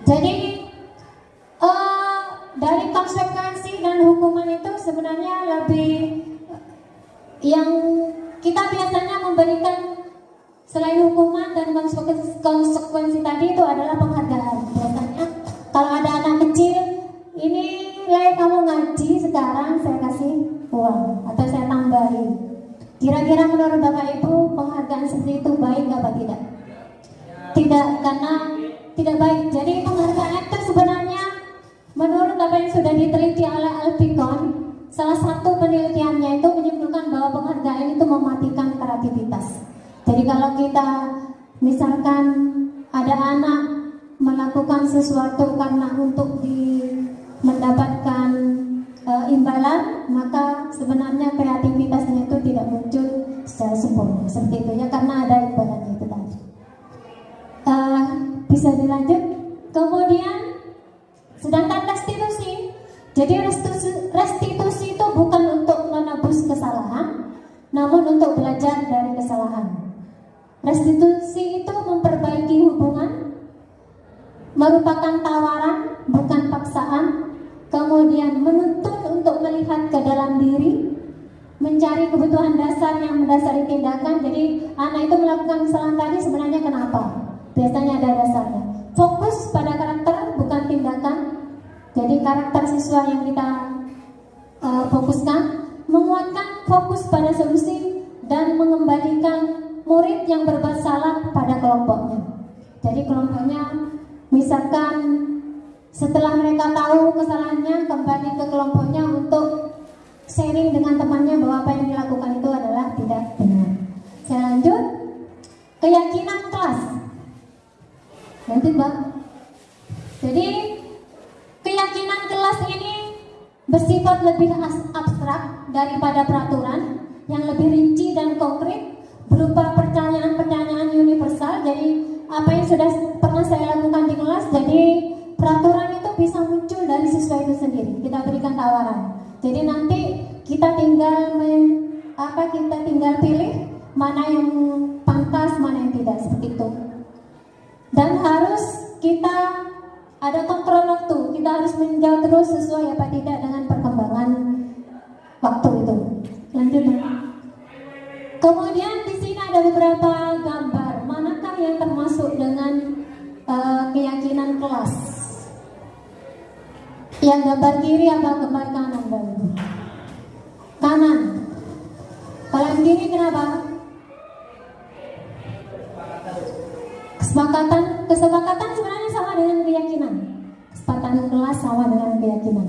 jadi uh, dari konsekuensi dan hukuman itu sebenarnya lebih yang kita biasanya memberikan selain hukuman dan konsekuensi, konsekuensi tadi itu adalah penghargaan biasanya kalau ada anak kecil ini nilai kamu ngaji sekarang saya kasih uang atau saya tambahin. Kira-kira menurut Bapak Ibu penghargaan seperti itu baik apa tidak? Tidak, karena tidak baik. Jadi penghargaan itu sebenarnya menurut apa yang sudah diteliti oleh Alpicon, salah satu penelitiannya itu menyimpulkan bahwa penghargaan itu mematikan kreativitas. Jadi kalau kita misalkan ada anak melakukan sesuatu karena untuk di mendapatkan uh, imbalan maka sebenarnya kreativitasnya itu tidak muncul secara sempurna seperti itu ya karena ada imbalannya itu tadi uh, bisa dilanjut kemudian sedangkan restitusi jadi restitusi, restitusi itu bukan untuk menebus kesalahan namun untuk belajar dari kesalahan restitusi itu memperbaiki hubungan merupakan tawaran bukan paksaan kemudian menuntut untuk melihat ke dalam diri, mencari kebutuhan dasar yang mendasari tindakan. Jadi anak itu melakukan kesalahan tadi sebenarnya kenapa? Biasanya ada dasarnya. Fokus pada karakter bukan tindakan. Jadi karakter siswa yang kita uh, fokuskan, menguatkan fokus pada solusi dan mengembalikan murid yang berbuat salah pada kelompoknya. Jadi kelompoknya misalkan setelah mereka tahu kesalahannya, kembali ke kelompoknya untuk sharing dengan temannya bahwa apa yang dilakukan itu adalah tidak benar. Saya lanjut. Keyakinan kelas. Nanti Mbak. Jadi keyakinan kelas ini bersifat lebih abstrak daripada peraturan yang lebih rinci dan konkret berupa pertanyaan-pertanyaan universal. Jadi apa yang sudah pernah saya lakukan di kelas, jadi peraturan itu bisa muncul dari siswa itu sendiri kita berikan tawaran jadi nanti kita tinggal men, apa kita tinggal pilih mana yang pantas mana yang tidak seperti itu dan harus kita ada kontrol waktu. Kita harus menjauh terus sesuai apa tidak dengan perkembangan waktu itu. Lanjut kemudian di sini ada beberapa gambar. Manakah yang termasuk dengan uh, keyakinan kelas? Yang gambar kiri apa gambar kanan Bapak Kanan. Kalau yang kiri kenapa? Kesepakatan, kesepakatan sebenarnya sama dengan keyakinan. Kesepakatan kelas sama dengan keyakinan.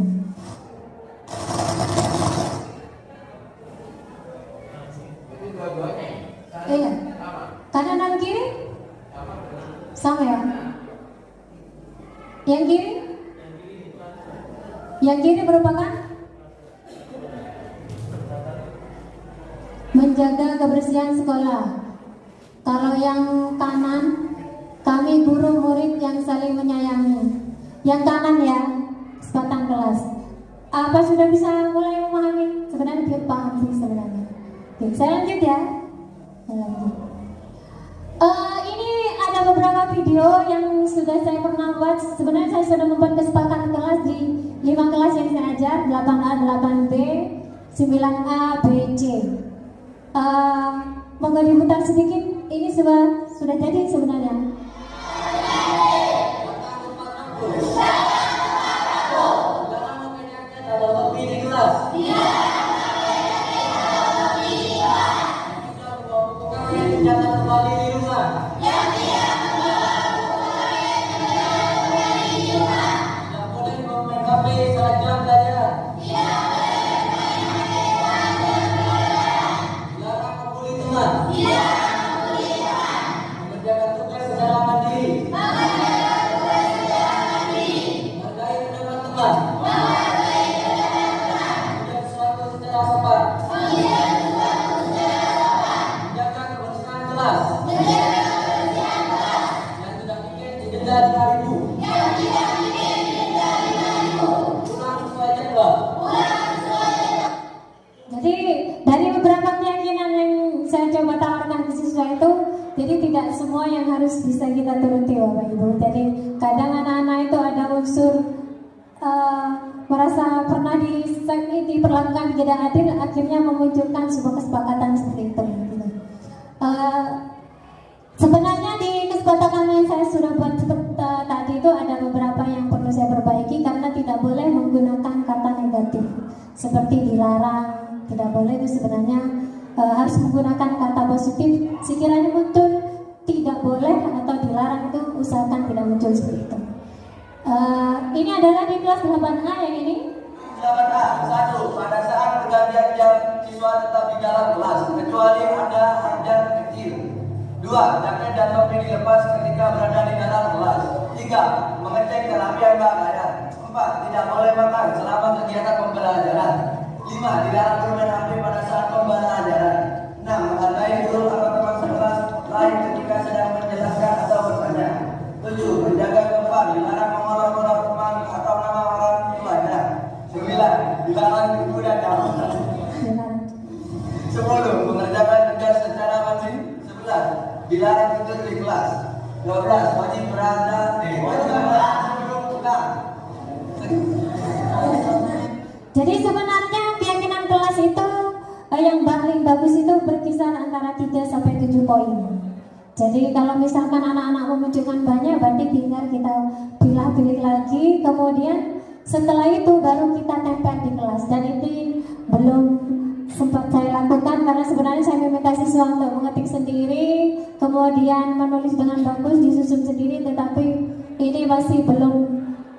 Iya. Kanan dan kiri? Sama ya? Yang kiri? Yang kiri merupakan menjaga kebersihan sekolah. Kalau yang kanan, kami guru murid yang saling menyayangi. Yang kanan ya, kesempatan kelas. Apa sudah bisa mulai memahami? Sebenarnya belum paham sih sebenarnya. Oke, saya lanjut ya. Eh, ini ada beberapa video yang sudah saya pernah buat. Sebenarnya saya sudah membuat kesepakatan kelas di lima kelas yang saya ajar, 8A, 8B, 9A, B, C. Eh, monggo diputar sedikit. Ini sudah sudah jadi sebenarnya. Jadi sebenarnya keyakinan kelas itu eh, yang paling bagus itu berkisar antara 3 sampai 7 poin. Jadi kalau misalkan anak-anak memunculkan banyak berarti tinggal kita pilih-pilih lagi. Kemudian setelah itu baru kita tempel di kelas. Dan itu belum sempat saya lakukan karena sebenarnya saya meminta siswa untuk mengetik sendiri kemudian menulis dengan bagus disusun sendiri. Tetapi ini masih belum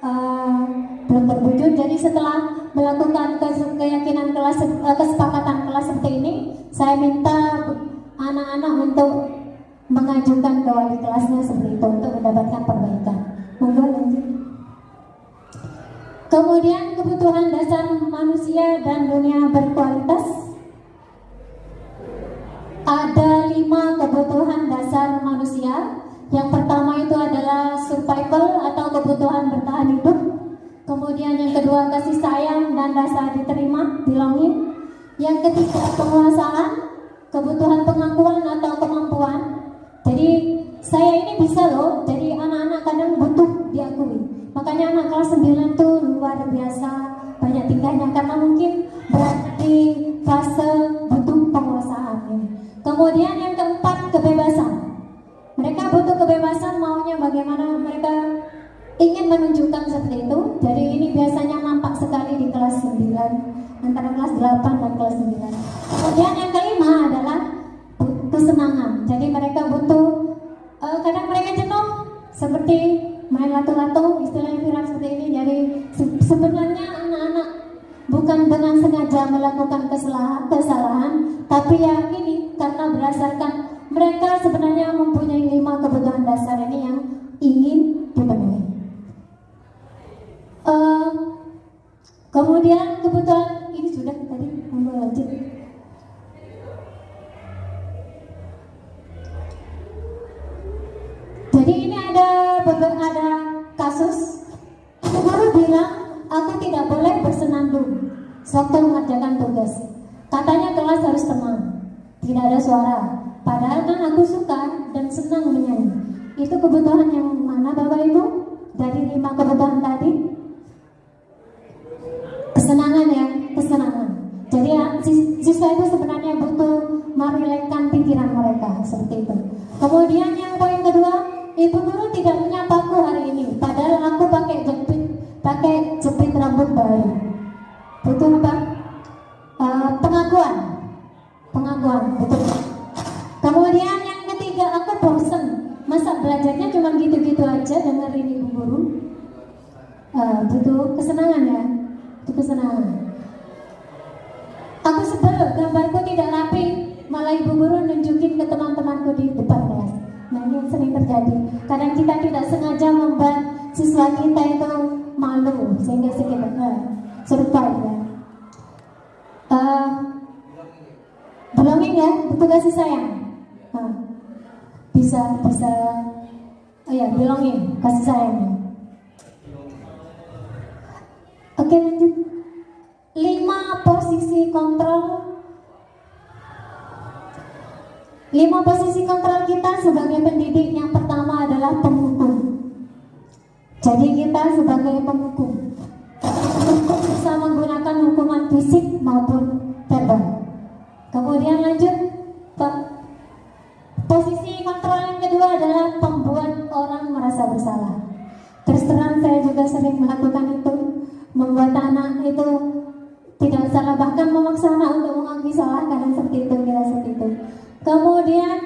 eh, belum terwujud. Jadi setelah melakukan keyakinan kelas eh, kesepakatan kelas seperti ini saya minta anak-anak untuk mengajukan ke wali kelasnya seperti itu untuk mendapatkan perbaikan. Monggo kemudian kebutuhan dasar manusia dan dunia berkualitas. Ada lima kebutuhan dasar manusia. Yang pertama itu adalah survival atau kebutuhan bertahan hidup Kemudian yang kedua kasih sayang dan rasa diterima, belonging. Yang ketiga penguasaan, kebutuhan pengakuan atau kemampuan. Jadi saya ini bisa loh, jadi anak-anak kadang butuh diakui. Makanya anak kelas 9 tuh luar biasa banyak tingkahnya karena mungkin berada di fase butuh penguasaan. Kemudian yang keempat kebebasan. Mereka butuh kebebasan maunya bagaimana mereka ingin menunjukkan seperti itu. Jadi ini biasanya nampak sekali di kelas 9 antara kelas 8 dan kelas 9. Kemudian yang kelima adalah kesenangan. Jadi mereka butuh eh, kadang mereka jenuh seperti main lato-lato istilahnya viral seperti ini. Jadi se- sebenarnya anak-anak bukan dengan sengaja melakukan kesalahan, kesalahan tapi ya ini karena berdasarkan mereka sebenarnya mempunyai lima kebutuhan dasar ini yang ingin dipenuhi. Kemudian kebutuhan ini sudah tadi monggo lanjut. Jadi ini ada beberapa ada kasus guru bilang aku tidak sewaktu mengerjakan tugas. Katanya kelas harus tenang, tidak ada suara. Padahal kan aku suka dan senang menyanyi. Itu kebutuhan yang mana Bapak Ibu? Dari lima kebutuhan tadi? Kesenangan ya, kesenangan. Jadi ya, sis- siswa itu sebenarnya butuh merilekkan pikiran mereka seperti itu. Kemudian yang poin kedua, ibu guru tidak menyapaku hari ini, padahal aku pakai jepit, pakai jepit rambut baru. Butuh kita itu malu, sehingga kita uh, survive ya. Eh, belonging ya, betul kasih sayang. Nah, bisa bisa, oh ya belonging, kasih sayang. ya. Oke lanjut. Lima posisi kontrol Lima posisi kontrol kita sebagai pendidik yang pertama adalah penghukum. Jadi kita sebagai penghukum Penghukum bisa menggunakan hukuman fisik maupun verbal. Kemudian lanjut. Posisi kontrol yang kedua adalah pembuat orang merasa bersalah. Terus terang saya juga sering melakukan itu, membuat anak itu tidak salah bahkan memaksa anak untuk mengakui salah kadang seperti itu kira seperti itu. Kemudian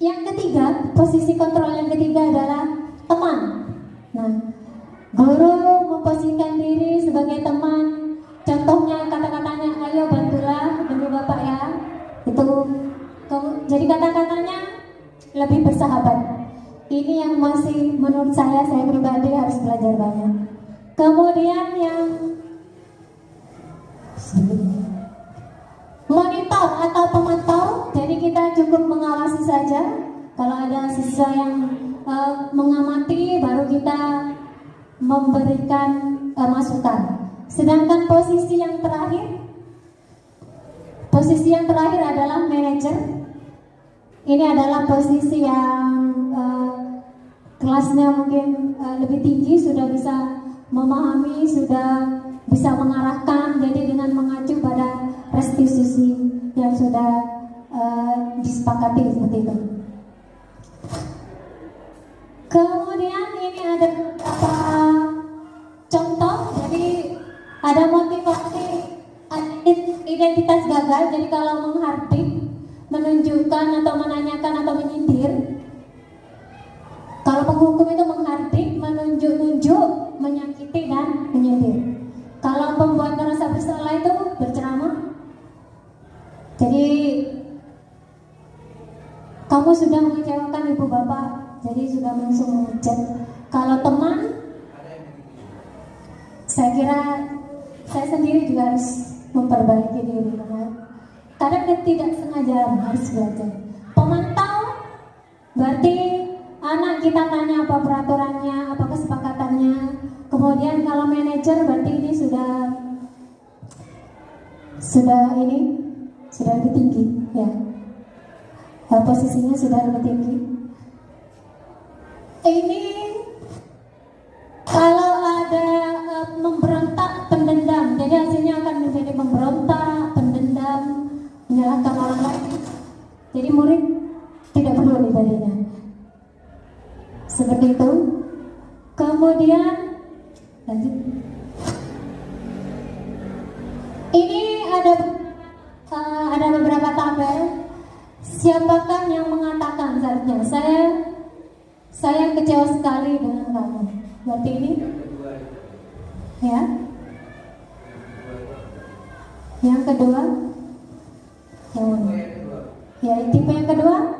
yang ketiga, posisi kontrol yang ketiga adalah teman. Nah, guru memposisikan diri sebagai teman. Contohnya kata-katanya, ayo bantulah demi bapak ya. Itu jadi kata-katanya lebih bersahabat. Ini yang masih menurut saya saya pribadi harus belajar banyak. Kemudian yang monitor atau pemantau jadi kita cukup mengawasi saja kalau ada siswa yang eh, mengamati baru kita memberikan eh, masukan sedangkan posisi yang terakhir posisi yang terakhir adalah manajer ini adalah posisi yang eh, kelasnya mungkin eh, lebih tinggi sudah bisa memahami sudah bisa mengarahkan jadi dengan mengacu pada restitusi yang sudah eh, disepakati seperti itu. Kemudian ini ada beberapa contoh, jadi ada motivasi identitas gagal. Jadi kalau menghardik, menunjukkan atau menanyakan atau menyindir, kalau penghukum itu menghardik, menunjuk-nunjuk, menyakiti dan menyindir. Kalau pembuat merasa bersalah itu berceramah. Jadi kamu sudah mengecewakan ibu bapak, jadi sudah langsung menghujat. Kalau teman, saya kira saya sendiri juga harus memperbaiki diri karena kadang tidak sengaja harus belajar. Pemantau berarti anak kita tanya apa peraturannya, apa kesepakatannya. Kemudian kalau manajer berarti ini sudah sudah ini sudah lebih tinggi ya. Eh, posisinya sudah lebih tinggi. Ini kalau ada eh, memberontak pendendam, jadi hasilnya akan menjadi memberontak, pendendam, menyalahkan orang lain. Jadi murid tidak perlu ibadahnya. Seperti itu. Kemudian lanjut. Ini ada eh, ada beberapa tabel. Siapakah yang mengatakan seharusnya saya saya kecewa sekali dengan kamu. Berarti ini ya. Yang kedua mana? Ya, tipe yang kedua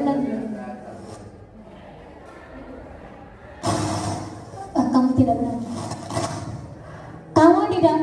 lagi Ah, kamu tidak benar. Kamu tidak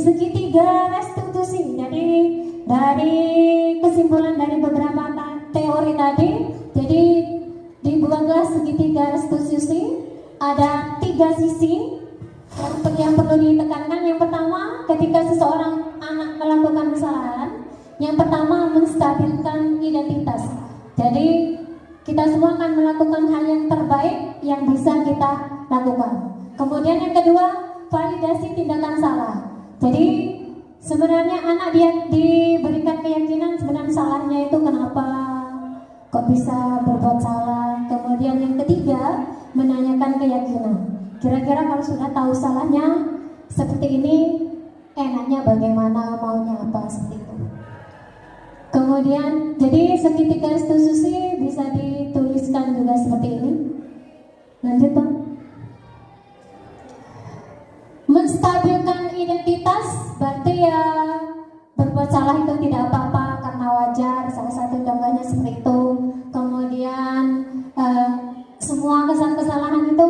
segitiga restitusi. Jadi dari kesimpulan dari beberapa teori tadi, jadi dibuatlah segitiga restitusi. Ada tiga sisi yang, yang perlu ditekankan. Yang pertama, ketika seseorang anak melakukan kesalahan, yang pertama menstabilkan identitas. Jadi kita semua akan melakukan hal yang terbaik yang bisa kita lakukan. Kemudian yang kedua, validasi tindakan salah. Jadi sebenarnya anak dia diberikan keyakinan sebenarnya salahnya itu kenapa kok bisa berbuat salah. Kemudian yang ketiga, menanyakan keyakinan. Kira-kira kalau sudah tahu salahnya seperti ini, enaknya bagaimana, maunya apa seperti itu. Kemudian, jadi segitiga restitusi bisa dituliskan juga seperti ini. Lanjut, Pak. Menstabilkan identitas berarti ya berbuat salah itu tidak apa-apa karena wajar. Salah satu contohnya seperti itu. Kemudian eh, semua kesalahan-kesalahan itu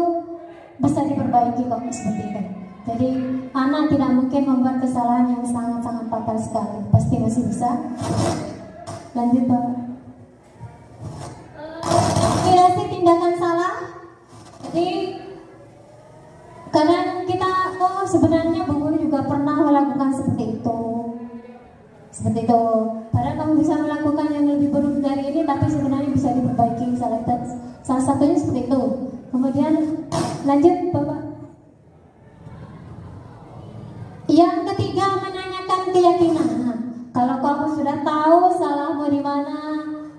bisa diperbaiki kok seperti itu. Jadi anak tidak mungkin membuat kesalahan yang sangat-sangat fatal sekali. Pasti masih bisa. Lanjut Pak. Validasi tindakan salah. Jadi kadang kita oh sebenarnya Bu Guru juga pernah melakukan seperti itu. Seperti itu. Padahal kamu bisa melakukan yang lebih buruk dari ini tapi sebenarnya bisa diperbaiki salah, salah satunya seperti itu. Kemudian lanjut Bapak. Yang ketiga menanyakan keyakinan. Kalau kamu sudah tahu salahmu di mana,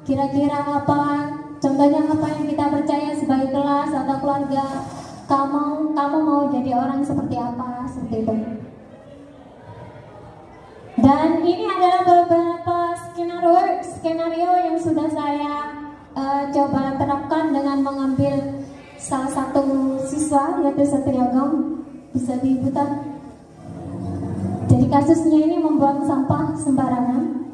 kira-kira apa, contohnya apa yang kita percaya sebagai kelas atau keluarga, kamu kamu mau jadi orang seperti apa, seperti itu. Dan ini adalah beberapa skenario skenario yang sudah saya eh, coba terapkan dengan mengambil salah satu siswa yaitu Satria Gam bisa diputar. Jadi kasusnya ini membuang sampah sembarangan.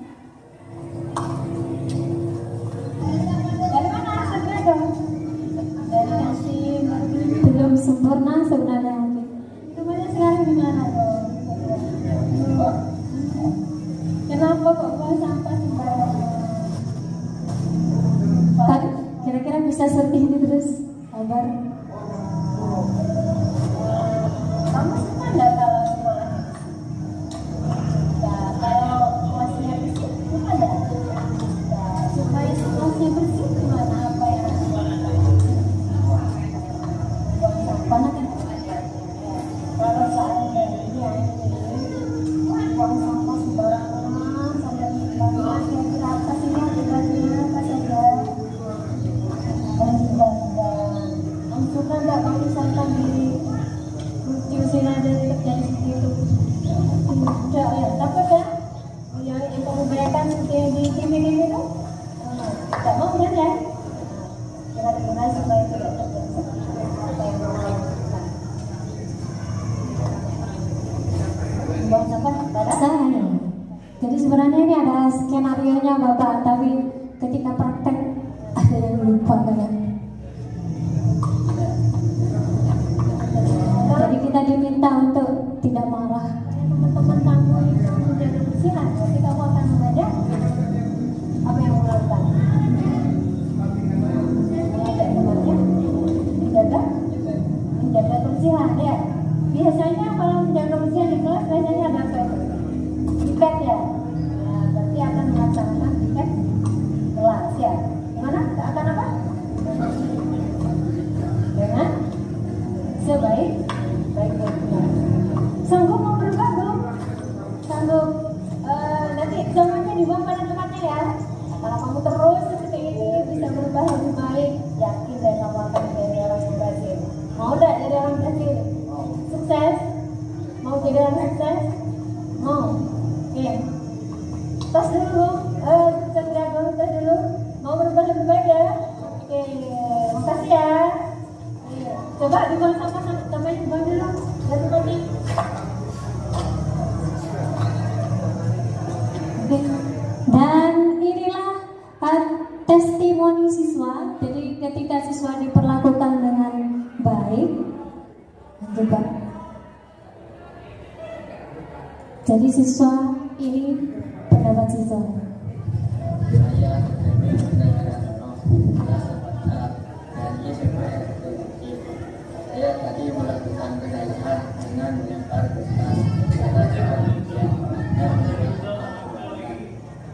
Belum sempurna sebenarnya mungkin. Kemudian sekarang gimana dong? Kenapa kok buang sampah sembarangan? Kira-kira bisa seperti ini terus? Sabar.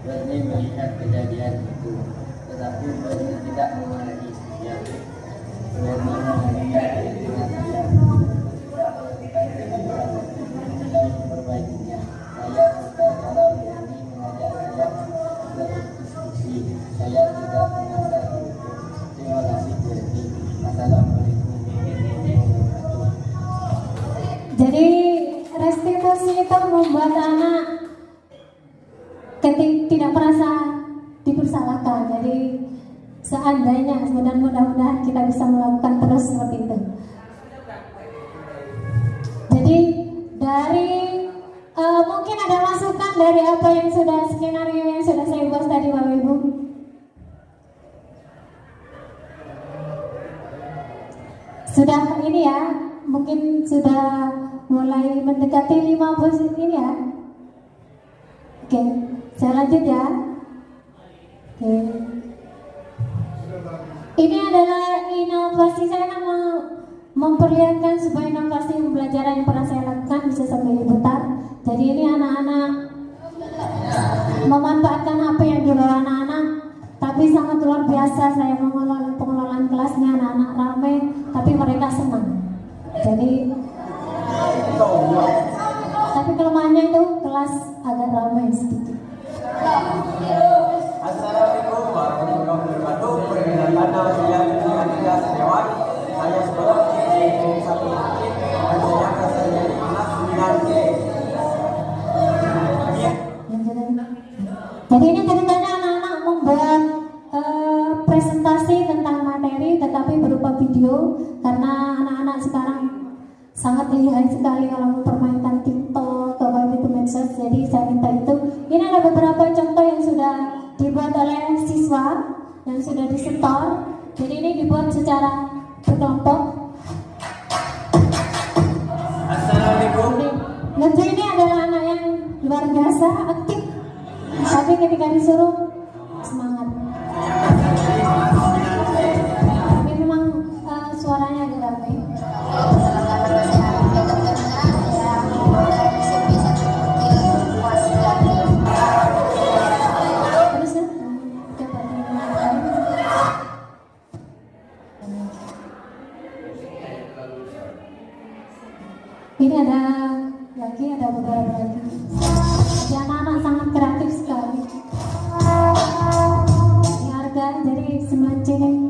Berni melihat kejadian itu tetapi Berni tidak memarahi saya Berni melihat dengan seandainya dan mudah-mudahan kita bisa melakukan terus seperti itu. Jadi dari eh, mungkin ada masukan dari apa yang sudah skenario yang sudah saya buat tadi Bapak Ibu. Sudah ini ya, mungkin sudah mulai mendekati lima posisi ini ya. Oke, saya lanjut ya. Oke. Ini adalah inovasi saya akan mau memperlihatkan sebuah inovasi pembelajaran yang pernah saya lakukan bisa sampai diputar. Jadi ini anak-anak memanfaatkan HP yang dibawa anak-anak. Tapi sangat luar biasa saya mengelola pengelolaan kelasnya anak-anak ramai tapi mereka senang. Jadi tapi kelemahannya itu kelas agak ramai sedikit Assalamualaikum warahmatullahi wabarakatuh. Perkenalkan nama saya Dwi Aditya Setiawan. Saya sekolah di satu dan saya berasal dari kelas 9C. Jadi ini ceritanya anak-anak membuat eh, presentasi tentang materi tetapi berupa video karena anak-anak sekarang sangat lihai sekali kalau mempermainkan TikTok atau itu medsos. Jadi saya minta itu. Ini ada beberapa contoh yang sudah dibuat oleh siswa yang sudah disetor. Jadi ini dibuat secara berkelompok. Assalamualaikum. Lucu ini adalah anak yang luar biasa aktif tapi ketika disuruh semangat tapi memang eh, suaranya agak ini ada lagi ada beberapa lagi jadi anak-anak sangat kreatif sekali. Ini harga jadi semacam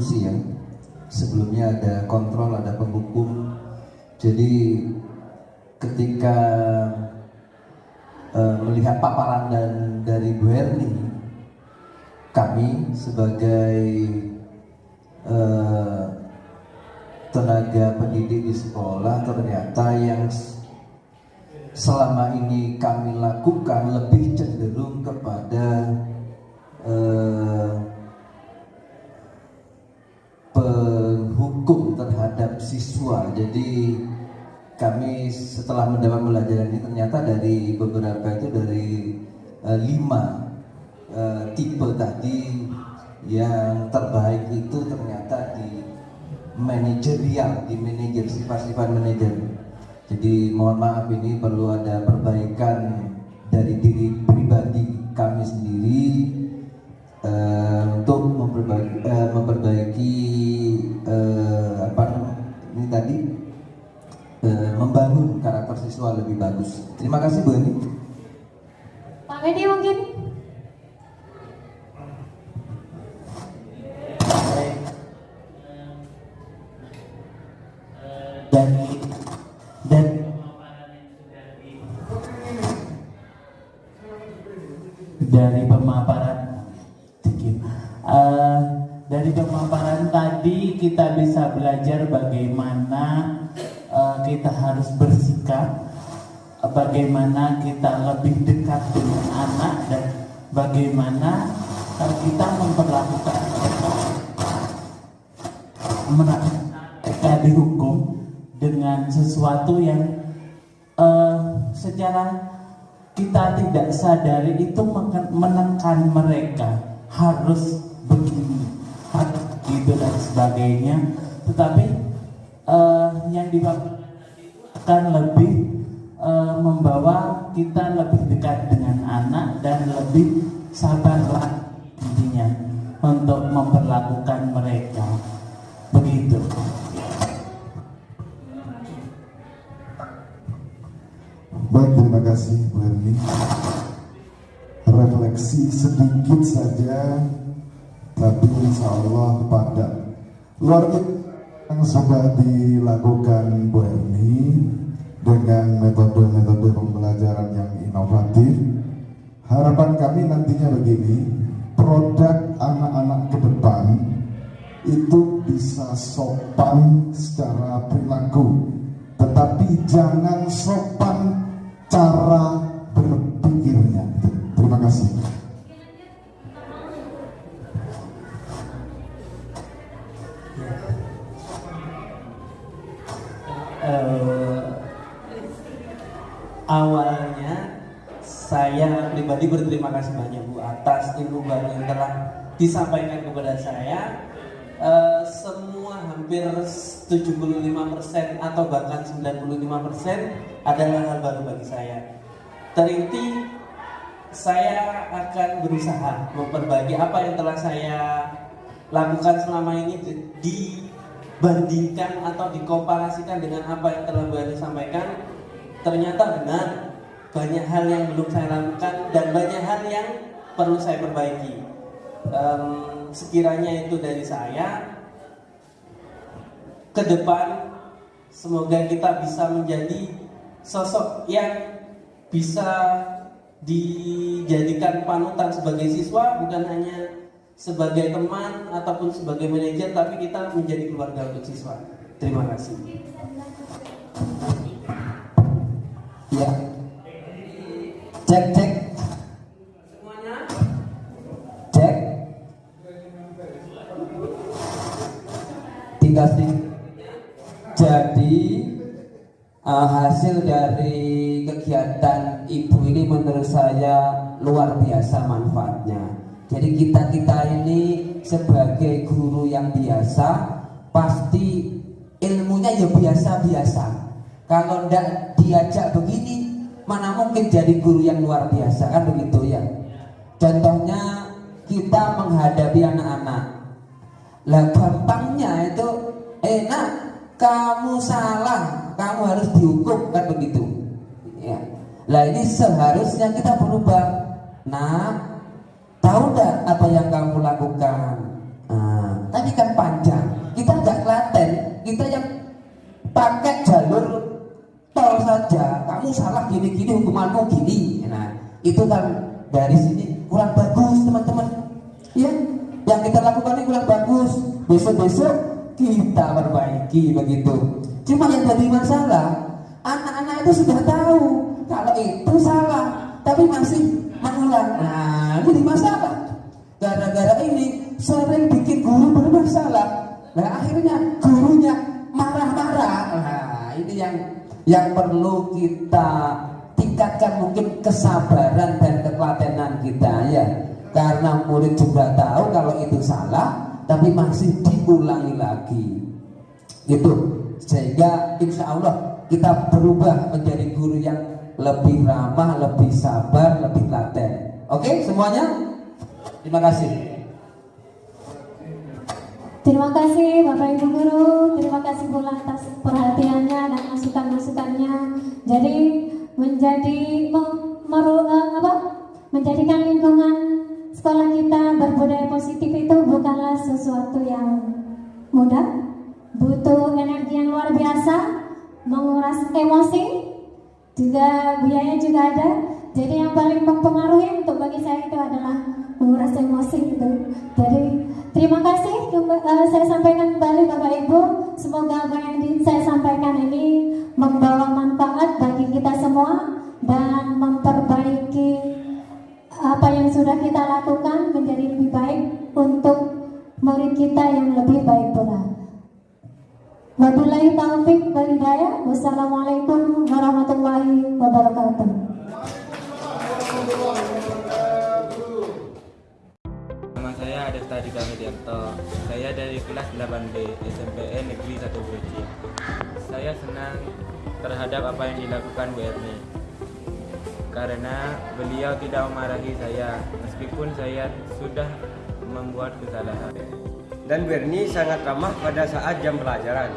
ada restitusi ya. Sebelumnya ada kontrol, ada penghukum. Jadi ketika uh, melihat paparan dan dari Bu Erni, kami sebagai uh, tenaga pendidik di sekolah ternyata yang selama ini kami lakukan lebih cenderung kepada uh, penghukum terhadap siswa. Jadi kami setelah mendapat pelajaran ini ternyata dari beberapa itu dari uh, lima uh, tipe tadi yang terbaik itu ternyata di manajerial di manajer sifat-sifat manajer jadi mohon maaf ini perlu ada perbaikan dari diri pribadi kami sendiri uh, untuk memperbaiki, uh, memperbaiki membangun karakter siswa lebih bagus. Terima kasih Bu Eni. Pak Medi mungkin. Dan dan dari pemaparan uh, dari pemaparan tadi kita bisa belajar bagaimana kita harus bersikap bagaimana kita lebih dekat dengan anak dan bagaimana uh, kita memperlakukan mereka. Dihukum dengan sesuatu yang uh, secara kita tidak sadari itu menekan mereka. Harus begini harus gitu dan sebagainya. Tetapi uh, yang dilakukan akan lebih uh, membawa kita lebih dekat dengan anak dan lebih sabarlah intinya untuk memperlakukan mereka. Begitu. Baik, terima kasih Bu Erni. Refleksi sedikit saja, tapi insya Allah pada luar biasa yang sudah dilakukan Bu Erni dengan metode-metode pembelajaran yang inovatif. Harapan kami nantinya begini, produk anak-anak ke depan itu bisa sopan secara perilaku, tetapi jangan sopan disampaikan kepada saya. Uh, semua hampir 75% atau bahkan 95% adalah hal baru bagi saya. Terinti saya akan berusaha memperbaiki apa yang telah saya lakukan selama ini dibandingkan atau dikomparasikan dengan apa yang telah Ani sampaikan. Ternyata benar banyak hal yang belum saya lakukan dan banyak hal yang perlu saya perbaiki. Um, sekiranya itu dari saya ke depan semoga kita bisa menjadi sosok yang bisa dijadikan panutan sebagai siswa bukan hanya sebagai teman ataupun sebagai manajer tapi kita menjadi keluarga untuk siswa terima kasih Ya. Cek cek. Jadi uh, hasil dari kegiatan ibu ini menurut saya luar biasa manfaatnya. Jadi kita kita ini sebagai guru yang biasa pasti ilmunya ya biasa-biasa. Kalau ndak diajak begini, mana mungkin jadi guru yang luar biasa kan begitu ya. Contohnya kita menghadapi anak-anak. Lah gampangnya itu enak kamu salah, kamu harus dihukum kan begitu. Ya. Lah ini seharusnya kita berubah. Nah, tahu nggak apa yang kamu lakukan? Nah, tadi kan panjang. Kita nggak klaten, kita yang pakai jalur tol saja. Kamu salah gini-gini, hukumanmu gini. Nah, itu kan dari sini kurang bagus teman-teman. Ya, yang kita lakukan ini kurang bagus. Besok-besok kita perbaiki begitu. Cuma yang jadi masalah, anak-anak itu sudah tahu kalau itu salah, tapi masih mengulang. Nah, ini masalah. Gara-gara ini sering bikin guru bermasalah. Nah, akhirnya gurunya marah-marah. Nah, ini yang yang perlu kita tingkatkan mungkin kesabaran dan ketelatenan kita ya. Karena murid juga tahu kalau itu salah, tapi masih diulangi lagi. Itu sehingga insya Allah kita berubah menjadi guru yang lebih ramah, lebih sabar, lebih telaten. Oke, semuanya? Terima kasih. Terima kasih Bapak Ibu Guru, terima kasih pula atas perhatiannya dan masukan-masukannya. Jadi menjadi mem- meru, eh, apa? menjadikan lingkungan sekolah kita berbudaya positif itu bukanlah sesuatu yang mudah, butuh energi yang luar biasa, menguras emosi, juga biaya juga ada. Jadi yang paling mempengaruhi untuk bagi saya itu adalah menguras emosi itu. Jadi terima kasih eh, saya sampaikan kembali Bapak Ibu. Semoga apa yang saya sampaikan ini membawa manfaat bagi kita semua dan memperbaiki apa yang sudah kita lakukan menjadi lebih baik untuk murid kita yang lebih baik pula. Wabillahi taufik wal hidayah. Wassalamualaikum warahmatullahi wabarakatuh. Nama saya Adesta Dika Medianto. Saya dari kelas 8B SMPN Negeri 1 Budi. Saya senang terhadap apa yang dilakukan Bu. Karena beliau tidak memarahi saya meskipun saya sudah membuat kesalahan. Dan Berni sangat ramah pada saat jam pelajaran.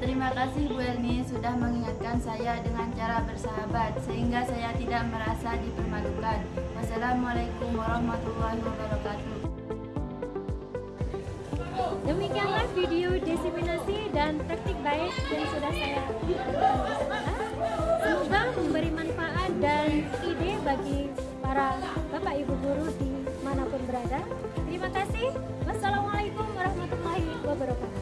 Terima kasih Bu Elni sudah mengingatkan saya dengan cara bersahabat sehingga saya tidak merasa dipermalukan. Wassalamualaikum warahmatullahi wabarakatuh. Demikianlah video diseminasi dan praktik baik yang sudah saya semoga memberi manfaat dan ide bagi para bapak ibu guru di mana pun berada. Terima kasih. Wassalamualaikum warahmatullahi wabarakatuh.